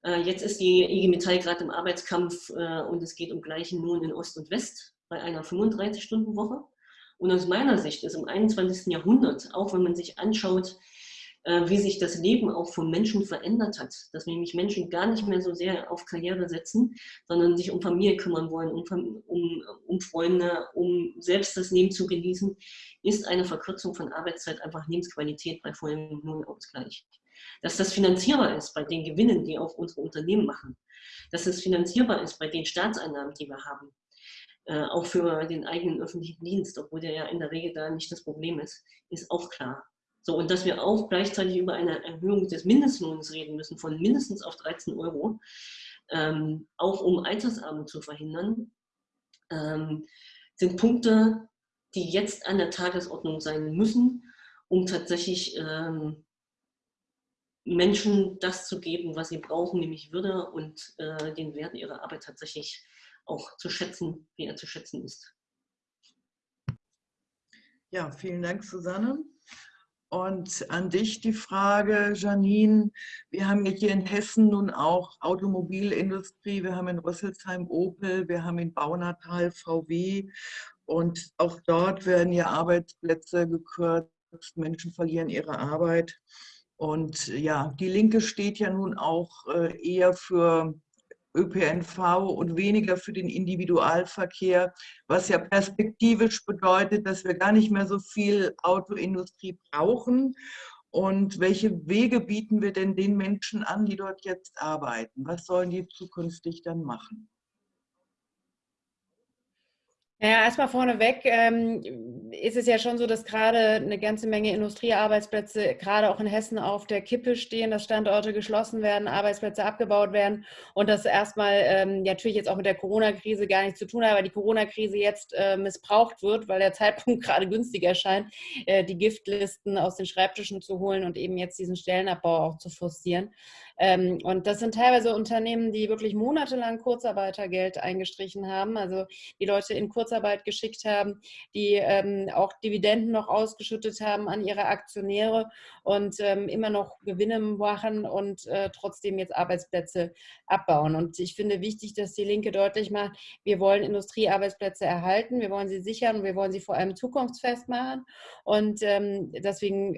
Äh, jetzt ist die IG Metall gerade im Arbeitskampf äh, und es geht um gleichen Lohn in Ost und West bei einer 35-Stunden-Woche. Und aus meiner Sicht ist im 21. Jahrhundert, auch wenn man sich anschaut, äh, wie sich das Leben auch von Menschen verändert hat, dass nämlich Menschen gar nicht mehr so sehr auf Karriere setzen, sondern sich um Familie kümmern wollen, um, um, um Freunde, um selbst das Leben zu genießen, ist eine Verkürzung von Arbeitszeit einfach Lebensqualität bei vollem Lohnausgleich. Dass das finanzierbar ist bei den Gewinnen, die auch unsere Unternehmen machen, dass es finanzierbar ist bei den Staatseinnahmen, die wir haben, äh, auch für den eigenen öffentlichen Dienst, obwohl der ja in der Regel da nicht das Problem ist, ist auch klar. So, und dass wir auch gleichzeitig über eine Erhöhung des Mindestlohns reden müssen, von mindestens auf 13 Euro, ähm, auch um Altersarmut zu verhindern, ähm, sind Punkte, die jetzt an der Tagesordnung sein müssen, um tatsächlich ähm, Menschen das zu geben, was sie brauchen, nämlich Würde und äh, den Wert ihrer Arbeit tatsächlich auch zu schätzen, wie er zu schätzen ist. Ja, vielen Dank, Susanne. Und an dich die Frage, Janine. Wir haben hier in Hessen nun auch Automobilindustrie, wir haben in Rüsselsheim Opel, wir haben in Baunatal VW und auch dort werden ja Arbeitsplätze gekürzt, Menschen verlieren ihre Arbeit. Und ja, die Linke steht ja nun auch äh, eher für ÖPNV und weniger für den Individualverkehr, was ja perspektivisch bedeutet, dass wir gar nicht mehr so viel Autoindustrie brauchen. Und welche Wege bieten wir denn den Menschen an, die dort jetzt arbeiten? Was sollen die zukünftig dann machen? Ja, erstmal vorneweg ähm, ist es ja schon so, dass gerade eine ganze Menge Industriearbeitsplätze gerade auch in Hessen auf der Kippe stehen, dass Standorte geschlossen werden, Arbeitsplätze abgebaut werden und das erstmal ähm, natürlich jetzt auch mit der Corona-Krise gar nichts zu tun hat, weil die Corona-Krise jetzt äh, missbraucht wird, weil der Zeitpunkt gerade günstig erscheint, äh, die Giftlisten aus den Schreibtischen zu holen und eben jetzt diesen Stellenabbau auch zu forcieren. Ähm, und das sind teilweise Unternehmen, die wirklich monatelang Kurzarbeitergeld eingestrichen haben, also die Leute in Kurzarbeit geschickt haben, die ähm, auch Dividenden noch ausgeschüttet haben an ihre Aktionäre und ähm, immer noch Gewinne machen und äh, trotzdem jetzt Arbeitsplätze abbauen. Und ich finde wichtig, dass die Linke deutlich macht, wir wollen Industriearbeitsplätze erhalten, wir wollen sie sichern und wir wollen sie vor allem zukunftsfest machen. Und deswegen,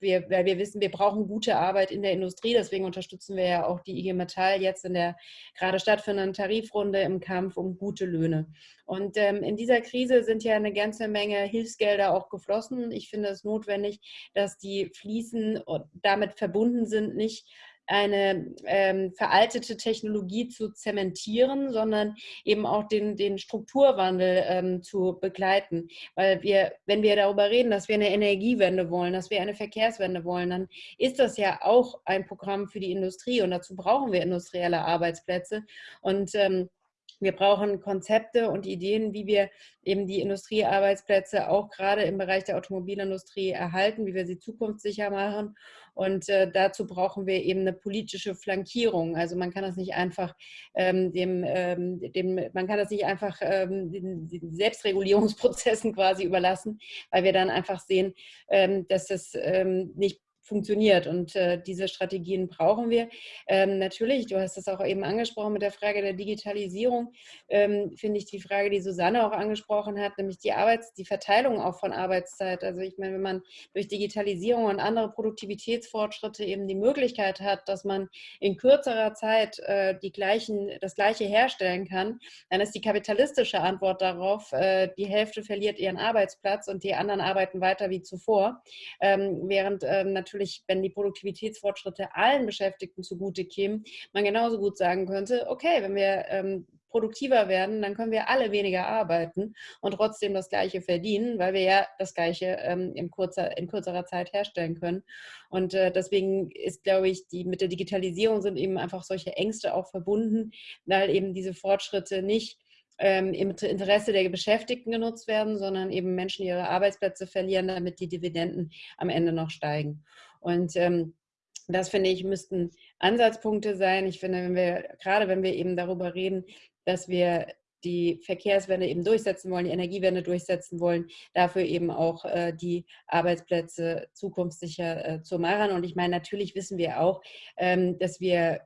wir, weil wir wissen, wir brauchen gute Arbeit in der Industrie, deswegen unterstützen wir ja auch die IG Metall jetzt in der gerade stattfindenden Tarifrunde im Kampf um gute Löhne. Und ähm, in dieser Krise sind ja eine ganze Menge Hilfsgelder auch geflossen. Ich finde es notwendig, dass die fließen und damit verbunden sind, nicht eine ähm, veraltete Technologie zu zementieren, sondern eben auch den, den Strukturwandel ähm, zu begleiten. Weil wir, wenn wir darüber reden, dass wir eine Energiewende wollen, dass wir eine Verkehrswende wollen, dann ist das ja auch ein Programm für die Industrie und dazu brauchen wir industrielle Arbeitsplätze. Und ähm, wir brauchen Konzepte und Ideen, wie wir eben die Industriearbeitsplätze auch gerade im Bereich der Automobilindustrie erhalten, wie wir sie zukunftssicher machen. Und äh, dazu brauchen wir eben eine politische Flankierung. Also man kann das nicht einfach ähm, dem, ähm, dem, man kann das nicht einfach ähm, den, den, Selbstregulierungsprozessen quasi überlassen, weil wir dann einfach sehen, ähm, dass das ähm, nicht funktioniert. Und äh, diese Strategien brauchen wir. Ähm, natürlich, du hast es auch eben angesprochen mit der Frage der Digitalisierung, ähm, finde ich die Frage, die Susanne auch angesprochen hat, nämlich die Arbeits-, die Verteilung auch von Arbeitszeit. Also ich meine, wenn man durch Digitalisierung und andere Produktivitätsfortschritte eben die Möglichkeit hat, dass man in kürzerer Zeit äh, die gleichen, das Gleiche herstellen kann, dann ist die kapitalistische Antwort darauf, äh, die Hälfte verliert ihren Arbeitsplatz und die anderen arbeiten weiter wie zuvor. Ähm, während ähm, natürlich natürlich, wenn die Produktivitätsfortschritte allen Beschäftigten zugute kämen, man genauso gut sagen könnte, okay, wenn wir ähm, produktiver werden, dann können wir alle weniger arbeiten und trotzdem das Gleiche verdienen, weil wir ja das Gleiche ähm, in, kurzer, in kürzerer Zeit herstellen können. Und äh, deswegen ist, glaube ich, die, mit der Digitalisierung sind eben einfach solche Ängste auch verbunden, weil eben diese Fortschritte nicht ähm, im Interesse der Beschäftigten genutzt werden, sondern eben Menschen ihre Arbeitsplätze verlieren, damit die Dividenden am Ende noch steigen. Und ähm, das finde ich, müssten Ansatzpunkte sein. Ich finde, wenn wir, gerade wenn wir eben darüber reden, dass wir die Verkehrswende eben durchsetzen wollen, die Energiewende durchsetzen wollen, dafür eben auch äh, die Arbeitsplätze zukunftssicher äh, zu machen. Und ich meine, natürlich wissen wir auch, ähm, dass wir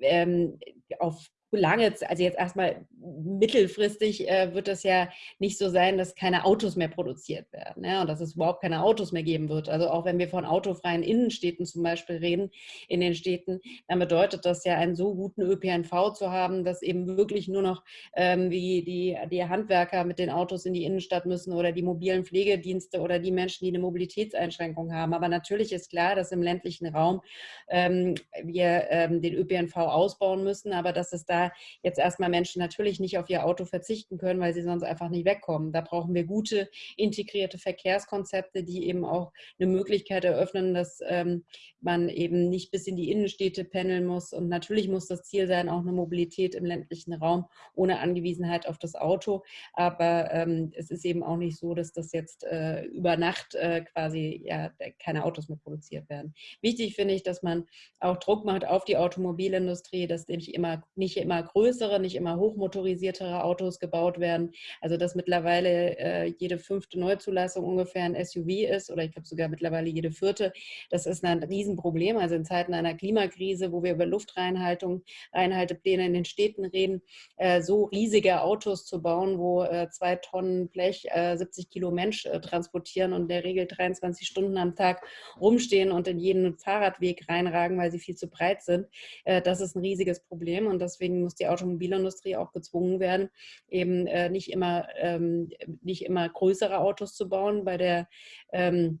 ähm, auf lange, also jetzt erstmal mittelfristig äh, wird es ja nicht so sein, dass keine Autos mehr produziert werden ja, und dass es überhaupt keine Autos mehr geben wird. Also auch wenn wir von autofreien Innenstädten zum Beispiel reden, in den Städten, dann bedeutet das ja einen so guten ÖPNV zu haben, dass eben wirklich nur noch ähm, wie die, die Handwerker mit den Autos in die Innenstadt müssen oder die mobilen Pflegedienste oder die Menschen, die eine Mobilitätseinschränkung haben. Aber natürlich ist klar, dass im ländlichen Raum ähm, wir ähm, den ÖPNV ausbauen müssen, aber dass es da jetzt erstmal Menschen natürlich nicht auf ihr Auto verzichten können, weil sie sonst einfach nicht wegkommen. Da brauchen wir gute integrierte Verkehrskonzepte, die eben auch eine Möglichkeit eröffnen, dass ähm, man eben nicht bis in die Innenstädte pendeln muss. Und natürlich muss das Ziel sein, auch eine Mobilität im ländlichen Raum ohne Angewiesenheit auf das Auto. Aber ähm, es ist eben auch nicht so, dass das jetzt äh, über Nacht äh, quasi ja, keine Autos mehr produziert werden. Wichtig finde ich, dass man auch Druck macht auf die Automobilindustrie, dass nämlich immer nicht immer größere, nicht immer hochmotorisiertere Autos gebaut werden. Also dass mittlerweile äh, jede fünfte Neuzulassung ungefähr ein SUV ist oder ich glaube sogar mittlerweile jede vierte. Das ist ein Riesenproblem. Also in Zeiten einer Klimakrise, wo wir über Luftreinhaltung, Reinhaltepläne in den Städten reden, äh, so riesige Autos zu bauen, wo äh, zwei Tonnen Blech 70 äh, Kilo Mensch äh, transportieren und in der Regel 23 Stunden am Tag rumstehen und in jeden Fahrradweg reinragen, weil sie viel zu breit sind. Äh, das ist ein riesiges Problem und deswegen muss die Automobilindustrie auch gezwungen werden, eben äh, nicht, immer, ähm, nicht immer größere Autos zu bauen, bei der ähm,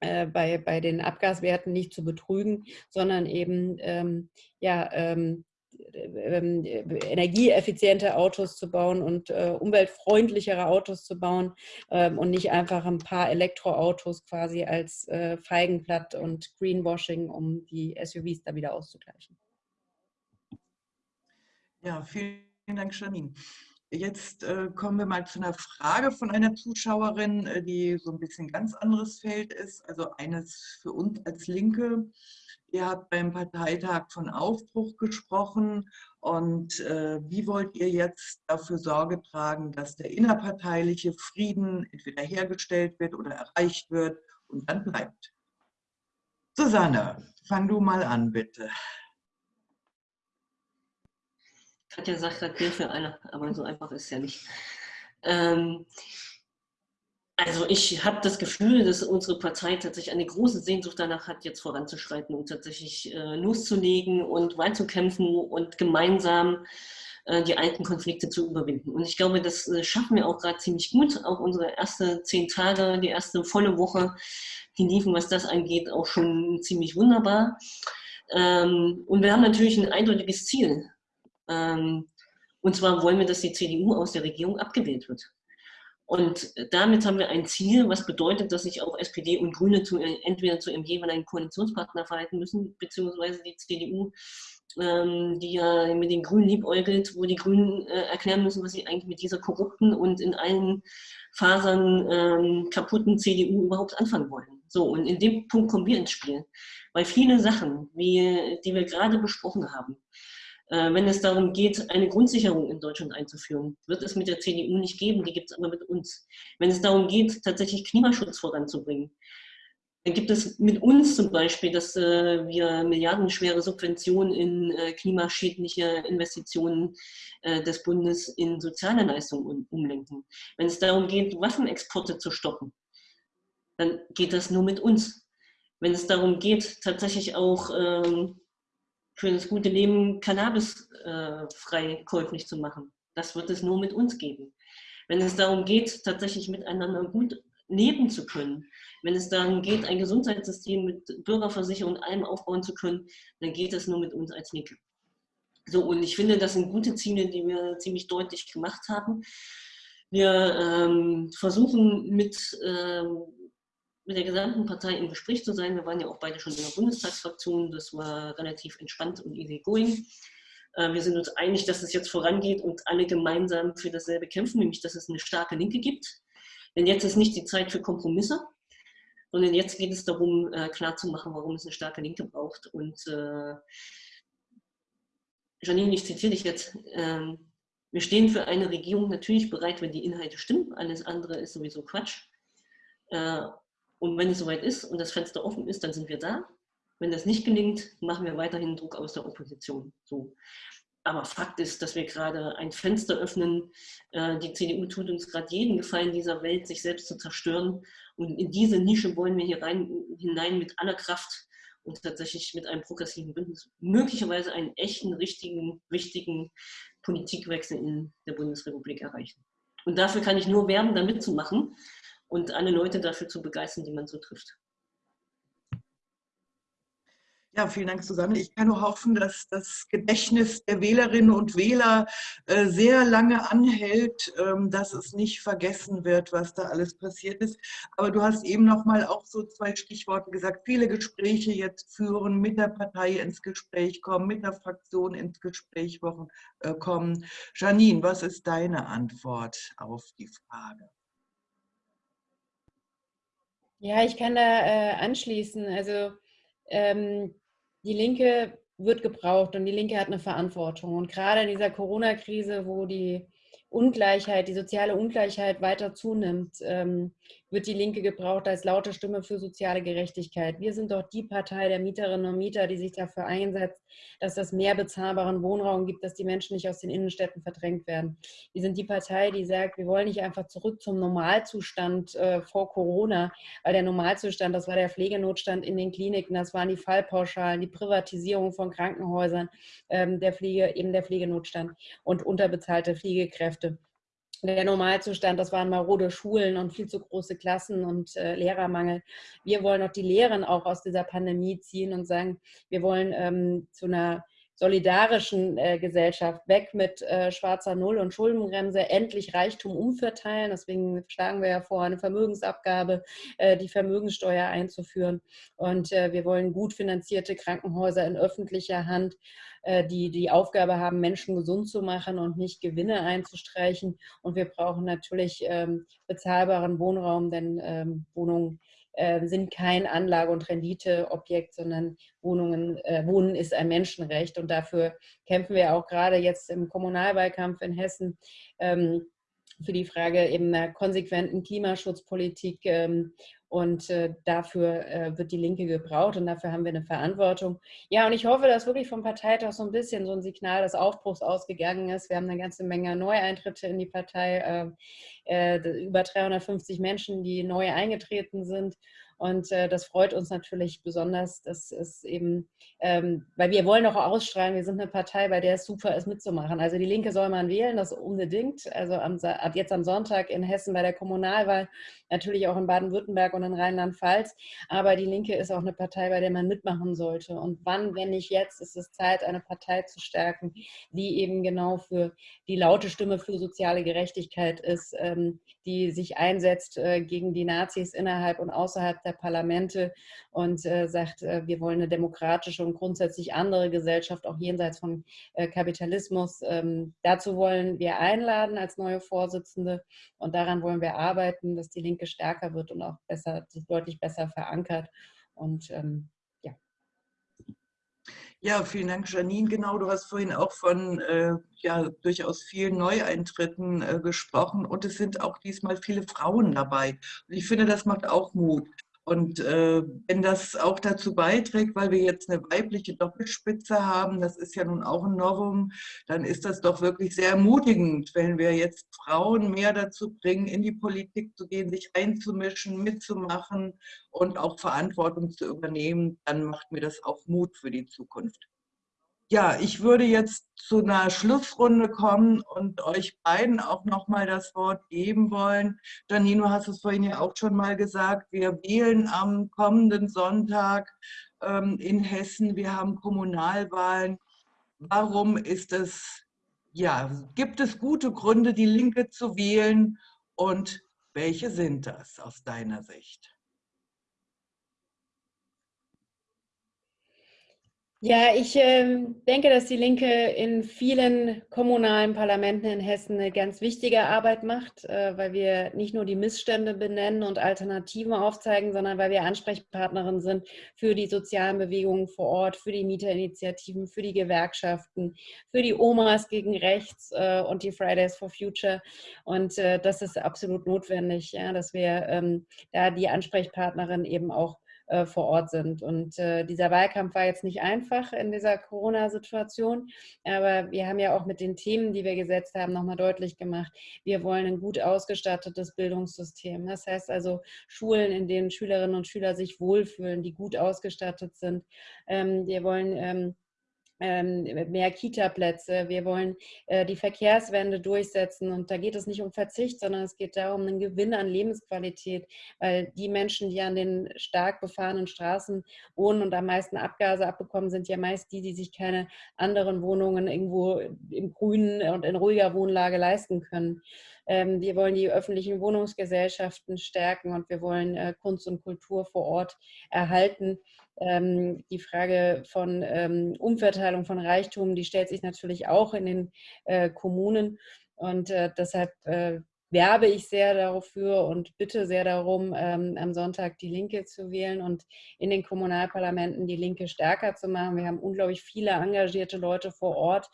äh, bei, bei den Abgaswerten nicht zu betrügen, sondern eben ähm, ja, ähm, ähm, energieeffiziente Autos zu bauen und äh, umweltfreundlichere Autos zu bauen ähm, und nicht einfach ein paar Elektroautos quasi als äh, Feigenblatt und Greenwashing, um die SUVs da wieder auszugleichen. Ja, vielen Dank, Janine. Jetzt äh, kommen wir mal zu einer Frage von einer Zuschauerin, äh, die so ein bisschen ganz anderes Feld ist, also eines für uns als Linke. Ihr habt beim Parteitag von Aufbruch gesprochen und äh, wie wollt ihr jetzt dafür Sorge tragen, dass der innerparteiliche Frieden entweder hergestellt wird oder erreicht wird und dann bleibt? Susanne, fang du mal an, bitte. Katja sagt gerade Bier für alle, aber so einfach ist es ja nicht. Ähm, also ich habe das Gefühl, dass unsere Partei tatsächlich eine große Sehnsucht danach hat, jetzt voranzuschreiten und tatsächlich äh, loszulegen und weiterzukämpfen und gemeinsam äh, die alten Konflikte zu überwinden. Und ich glaube, das äh, schaffen wir auch gerade ziemlich gut. Auch unsere erste zehn Tage, die erste volle Woche, die liefen, was das angeht, auch schon ziemlich wunderbar. Ähm, und wir haben natürlich ein eindeutiges Ziel. Ähm, und zwar wollen wir, dass die CDU aus der Regierung abgewählt wird. Und damit haben wir ein Ziel, was bedeutet, dass sich auch SPD und Grüne zu, entweder zu ihrem jeweiligen Koalitionspartner verhalten müssen, beziehungsweise die CDU, ähm, die ja mit den Grünen liebäugelt, wo die Grünen äh, erklären müssen, was sie eigentlich mit dieser korrupten und in allen Fasern ähm, kaputten CDU überhaupt anfangen wollen. So, und in dem Punkt kommen wir ins Spiel. Weil viele Sachen, wie, die wir gerade besprochen haben, wenn es darum geht, eine Grundsicherung in Deutschland einzuführen, wird es mit der CDU nicht geben, die gibt es aber mit uns. Wenn es darum geht, tatsächlich Klimaschutz voranzubringen, dann gibt es mit uns zum Beispiel, dass äh, wir milliardenschwere Subventionen in äh, klimaschädliche Investitionen äh, des Bundes in soziale Leistungen umlenken. Wenn es darum geht, Waffenexporte zu stoppen, dann geht das nur mit uns. Wenn es darum geht, tatsächlich auch ähm, für das gute Leben Cannabis äh, käuflich zu machen. Das wird es nur mit uns geben. Wenn es darum geht, tatsächlich miteinander gut leben zu können, wenn es darum geht, ein Gesundheitssystem mit Bürgerversicherung und allem aufbauen zu können, dann geht es nur mit uns als Linke. So, und ich finde, das sind gute Ziele, die wir ziemlich deutlich gemacht haben. Wir ähm, versuchen mit, ähm, mit der gesamten Partei im Gespräch zu sein. Wir waren ja auch beide schon in der Bundestagsfraktion. Das war relativ entspannt und easy going. Äh, wir sind uns einig, dass es jetzt vorangeht und alle gemeinsam für dasselbe kämpfen, nämlich dass es eine starke Linke gibt. Denn jetzt ist nicht die Zeit für Kompromisse, sondern jetzt geht es darum, äh, klarzumachen, warum es eine starke Linke braucht. Und äh, Janine, ich zitiere dich jetzt, ähm, wir stehen für eine Regierung natürlich bereit, wenn die Inhalte stimmen, alles andere ist sowieso Quatsch. Und wenn es soweit ist und das Fenster offen ist, dann sind wir da. Wenn das nicht gelingt, machen wir weiterhin Druck aus der Opposition. So. Aber Fakt ist, dass wir gerade ein Fenster öffnen. Äh, die CDU tut uns gerade jeden Gefallen dieser Welt, sich selbst zu zerstören. Und in diese Nische wollen wir hier rein, hinein mit aller Kraft und tatsächlich mit einem progressiven Bündnis möglicherweise einen echten, richtigen, wichtigen Politikwechsel in der Bundesrepublik erreichen. Und dafür kann ich nur werben, da mitzumachen und alle Leute dafür zu begeistern, die man so trifft. Ja, vielen Dank, Susanne. Ich kann nur hoffen, dass das Gedächtnis der Wählerinnen und Wähler äh, sehr lange anhält, ähm, dass es nicht vergessen wird, was da alles passiert ist. Aber du hast eben noch mal auch so zwei Stichworte gesagt. Viele Gespräche jetzt führen, mit der Partei ins Gespräch kommen, mit der Fraktion ins Gespräch äh, kommen. Janine, was ist deine Antwort auf die Frage? Ja, ich kann da äh, anschließen. Also ähm, die Linke wird gebraucht und die Linke hat eine Verantwortung. Und gerade in dieser Corona-Krise, wo die Ungleichheit, die soziale Ungleichheit weiter zunimmt, ähm, wird die Linke gebraucht als laute Stimme für soziale Gerechtigkeit. Wir sind doch die Partei der Mieterinnen und Mieter, die sich dafür einsetzt, dass es mehr bezahlbaren Wohnraum gibt, dass die Menschen nicht aus den Innenstädten verdrängt werden. Wir sind die Partei, die sagt, wir wollen nicht einfach zurück zum Normalzustand äh, vor Corona, weil der Normalzustand, das war der Pflegenotstand in den Kliniken, das waren die Fallpauschalen, die Privatisierung von Krankenhäusern, ähm, der Pflege, eben der Pflegenotstand und unterbezahlte Pflegekräfte der Normalzustand, das waren marode Schulen und viel zu große Klassen und äh, Lehrermangel. Wir wollen auch die Lehren auch aus dieser Pandemie ziehen und sagen, wir wollen ähm, zu einer solidarischen äh, Gesellschaft weg mit äh, schwarzer Null und Schuldenbremse, endlich Reichtum umverteilen. Deswegen schlagen wir ja vor, eine Vermögensabgabe, äh, die Vermögenssteuer einzuführen. Und äh, wir wollen gut finanzierte Krankenhäuser in öffentlicher Hand äh, die die Aufgabe haben, Menschen gesund zu machen und nicht Gewinne einzustreichen. Und wir brauchen natürlich ähm, bezahlbaren Wohnraum, denn ähm, Wohnungen äh, sind kein Anlage- und Renditeobjekt, sondern Wohnungen, äh, Wohnen ist ein Menschenrecht. Und dafür kämpfen wir auch gerade jetzt im Kommunalwahlkampf in Hessen. Ähm, für die Frage eben einer konsequenten Klimaschutzpolitik ähm, und äh, dafür äh, wird die Linke gebraucht und dafür haben wir eine Verantwortung. Ja, und ich hoffe, dass wirklich vom Parteitag so ein bisschen so ein Signal des Aufbruchs ausgegangen ist. Wir haben eine ganze Menge Neueintritte in die Partei, äh, über 350 Menschen, die neu eingetreten sind. Und äh, das freut uns natürlich besonders, dass es eben, ähm, weil wir wollen auch ausstrahlen, wir sind eine Partei, bei der es super ist mitzumachen. Also die Linke soll man wählen, das unbedingt. Also am, ab jetzt am Sonntag in Hessen bei der Kommunalwahl, natürlich auch in Baden-Württemberg und in Rheinland-Pfalz. Aber die Linke ist auch eine Partei, bei der man mitmachen sollte. Und wann, wenn nicht jetzt, ist es Zeit, eine Partei zu stärken, die eben genau für die laute Stimme für soziale Gerechtigkeit ist, ähm, die sich einsetzt äh, gegen die Nazis innerhalb und außerhalb der Parlamente und äh, sagt, äh, wir wollen eine demokratische und grundsätzlich andere Gesellschaft, auch jenseits von äh, Kapitalismus. Ähm, dazu wollen wir einladen als neue Vorsitzende und daran wollen wir arbeiten, dass die Linke stärker wird und auch besser, deutlich besser verankert. Und ähm, ja, vielen Dank, Janine. Genau, du hast vorhin auch von äh, ja, durchaus vielen Neueintritten äh, gesprochen und es sind auch diesmal viele Frauen dabei. Und ich finde, das macht auch Mut. Und äh, wenn das auch dazu beiträgt, weil wir jetzt eine weibliche Doppelspitze haben, das ist ja nun auch ein Novum, dann ist das doch wirklich sehr ermutigend, wenn wir jetzt Frauen mehr dazu bringen, in die Politik zu gehen, sich einzumischen, mitzumachen und auch Verantwortung zu übernehmen, dann macht mir das auch Mut für die Zukunft. Ja, ich würde jetzt zu einer Schlussrunde kommen und euch beiden auch nochmal das Wort geben wollen. Janino, hast es vorhin ja auch schon mal gesagt, wir wählen am kommenden Sonntag ähm, in Hessen, wir haben Kommunalwahlen. warum ist es, ja, gibt es gute Gründe, die Linke zu wählen und welche sind das aus deiner Sicht? Ja, ich äh, denke, dass die Linke in vielen kommunalen Parlamenten in Hessen eine ganz wichtige Arbeit macht, äh, weil wir nicht nur die Missstände benennen und Alternativen aufzeigen, sondern weil wir Ansprechpartnerin sind für die sozialen Bewegungen vor Ort, für die Mieterinitiativen, für die Gewerkschaften, für die Omas gegen Rechts äh, und die Fridays for Future. Und äh, das ist absolut notwendig, ja, dass wir ähm, da die Ansprechpartnerin eben auch äh, vor Ort sind. Und äh, dieser Wahlkampf war jetzt nicht einfach in dieser Corona-Situation, aber wir haben ja auch mit den Themen, die wir gesetzt haben, nochmal deutlich gemacht, wir wollen ein gut ausgestattetes Bildungssystem. Das heißt also Schulen, in denen Schülerinnen und Schüler sich wohlfühlen, die gut ausgestattet sind. Ähm, wir wollen ähm, mehr Kita-Plätze, wir wollen äh, die Verkehrswende durchsetzen und da geht es nicht um Verzicht, sondern es geht darum, einen Gewinn an Lebensqualität, weil die Menschen, die an den stark befahrenen Straßen wohnen und am meisten Abgase abbekommen, sind ja meist die, die sich keine anderen Wohnungen irgendwo im Grünen und in ruhiger Wohnlage leisten können. Ähm, wir wollen die öffentlichen Wohnungsgesellschaften stärken und wir wollen äh, Kunst und Kultur vor Ort erhalten. Ähm, die Frage von ähm, Umverteilung von Reichtum, die stellt sich natürlich auch in den äh, Kommunen. Und äh, deshalb werbe ich sehr dafür und bitte sehr darum, ähm, am Sonntag die Linke zu wählen und in den Kommunalparlamenten die Linke stärker zu machen. Wir haben unglaublich viele engagierte Leute vor Ort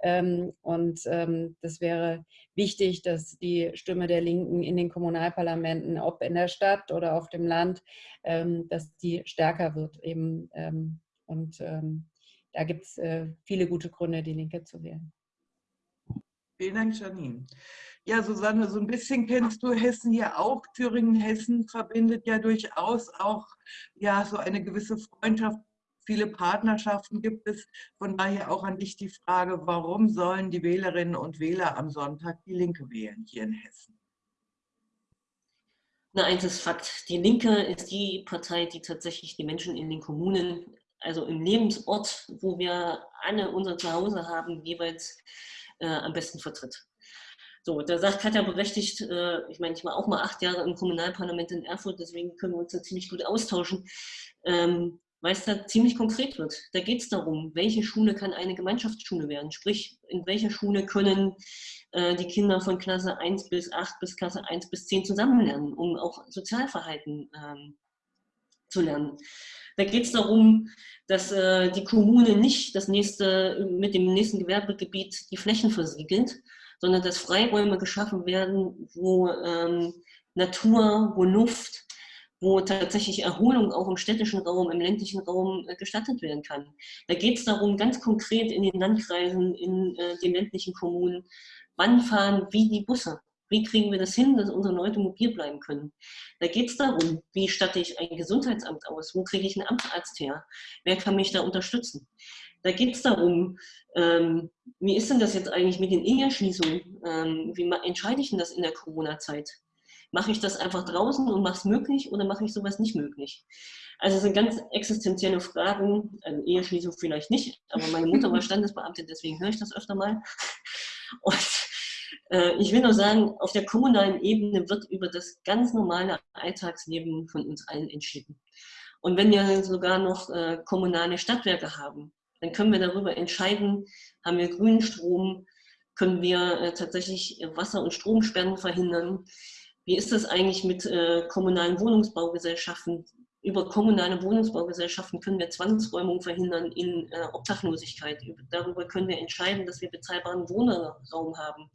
ähm, und ähm, das wäre wichtig, dass die Stimme der Linken in den Kommunalparlamenten, ob in der Stadt oder auf dem Land, ähm, dass die stärker wird eben. Ähm, und ähm, da gibt es äh, viele gute Gründe, die Linke zu wählen. Vielen Dank, Janine. Ja, Susanne, so ein bisschen kennst du Hessen ja auch. Thüringen, Hessen verbindet ja durchaus auch ja, so eine gewisse Freundschaft. Viele Partnerschaften gibt es. Von daher auch an dich die Frage, warum sollen die Wählerinnen und Wähler am Sonntag die Linke wählen hier in Hessen? Na, eins ist Fakt. Die Linke ist die Partei, die tatsächlich die Menschen in den Kommunen, also im Lebensort, wo wir alle unser Zuhause haben, jeweils äh, am besten vertritt. So, da sagt Katja berechtigt, äh, ich meine, ich war auch mal acht Jahre im Kommunalparlament in Erfurt, deswegen können wir uns da ziemlich gut austauschen, ähm, weil es da ziemlich konkret wird. Da geht es darum, welche Schule kann eine Gemeinschaftsschule werden, sprich, in welcher Schule können äh, die Kinder von Klasse 1 bis 8 bis Klasse 1 bis 10 zusammen lernen, um auch Sozialverhalten ähm, zu lernen. Da geht es darum, dass äh, die Kommune nicht das nächste, mit dem nächsten Gewerbegebiet die Flächen versiegelt, sondern dass Freiräume geschaffen werden, wo ähm, Natur, wo Luft, wo tatsächlich Erholung auch im städtischen Raum, im ländlichen Raum äh, gestattet werden kann. Da geht es darum, ganz konkret in den Landkreisen, in äh, den ländlichen Kommunen, wann fahren wie die Busse. Wie kriegen wir das hin, dass unsere Leute mobil bleiben können? Da geht es darum, wie statte ich ein Gesundheitsamt aus? Wo kriege ich einen Amtsarzt her? Wer kann mich da unterstützen? Da geht es darum, ähm, wie ist denn das jetzt eigentlich mit den Eheschließungen? Ähm, wie entscheide ich denn das in der Corona-Zeit? Mache ich das einfach draußen und mache es möglich oder mache ich sowas nicht möglich? Also es sind ganz existenzielle Fragen, also Eheschließung vielleicht nicht, aber meine Mutter war Standesbeamtin, deswegen höre ich das öfter mal. Und ich will nur sagen, auf der kommunalen Ebene wird über das ganz normale Alltagsleben von uns allen entschieden. Und wenn wir sogar noch äh, kommunale Stadtwerke haben, dann können wir darüber entscheiden, haben wir grünen Strom, können wir äh, tatsächlich Wasser- und Stromsperren verhindern. Wie ist das eigentlich mit äh, kommunalen Wohnungsbaugesellschaften? Über kommunale Wohnungsbaugesellschaften können wir Zwangsräumung verhindern in äh, Obdachlosigkeit. Darüber können wir entscheiden, dass wir bezahlbaren Wohnraum haben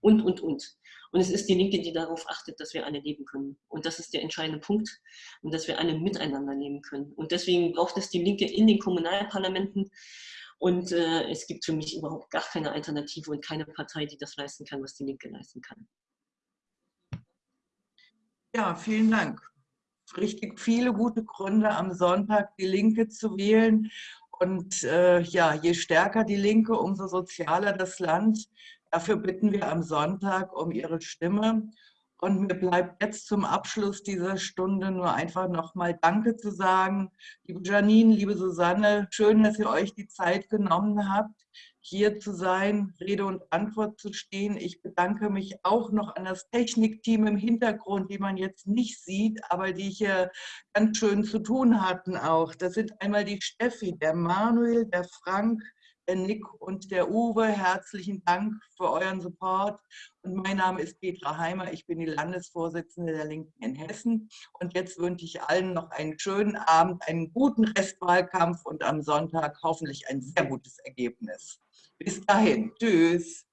und, und, und. Und es ist die Linke, die darauf achtet, dass wir alle leben können. Und das ist der entscheidende Punkt. Und dass wir alle miteinander leben können. Und deswegen braucht es die Linke in den Kommunalparlamenten. Und äh, es gibt für mich überhaupt gar keine Alternative und keine Partei, die das leisten kann, was die Linke leisten kann. Ja, vielen Dank. Richtig viele gute Gründe, am Sonntag die Linke zu wählen. Und äh, ja, je stärker die Linke, umso sozialer das Land. Dafür bitten wir am Sonntag um Ihre Stimme. Und mir bleibt jetzt zum Abschluss dieser Stunde nur einfach nochmal Danke zu sagen. Liebe Janine, liebe Susanne, schön, dass ihr euch die Zeit genommen habt, hier zu sein, Rede und Antwort zu stehen. Ich bedanke mich auch noch an das Technikteam im Hintergrund, die man jetzt nicht sieht, aber die hier ganz schön zu tun hatten auch. Das sind einmal die Steffi, der Manuel, der Frank, der Nick und der Uwe. Herzlichen Dank für euren Support. Und mein Name ist Petra Heimer. Ich bin die Landesvorsitzende der Linken in Hessen. Und jetzt wünsche ich allen noch einen schönen Abend, einen guten Restwahlkampf und am Sonntag hoffentlich ein sehr gutes Ergebnis. Bis dahin. Tschüss.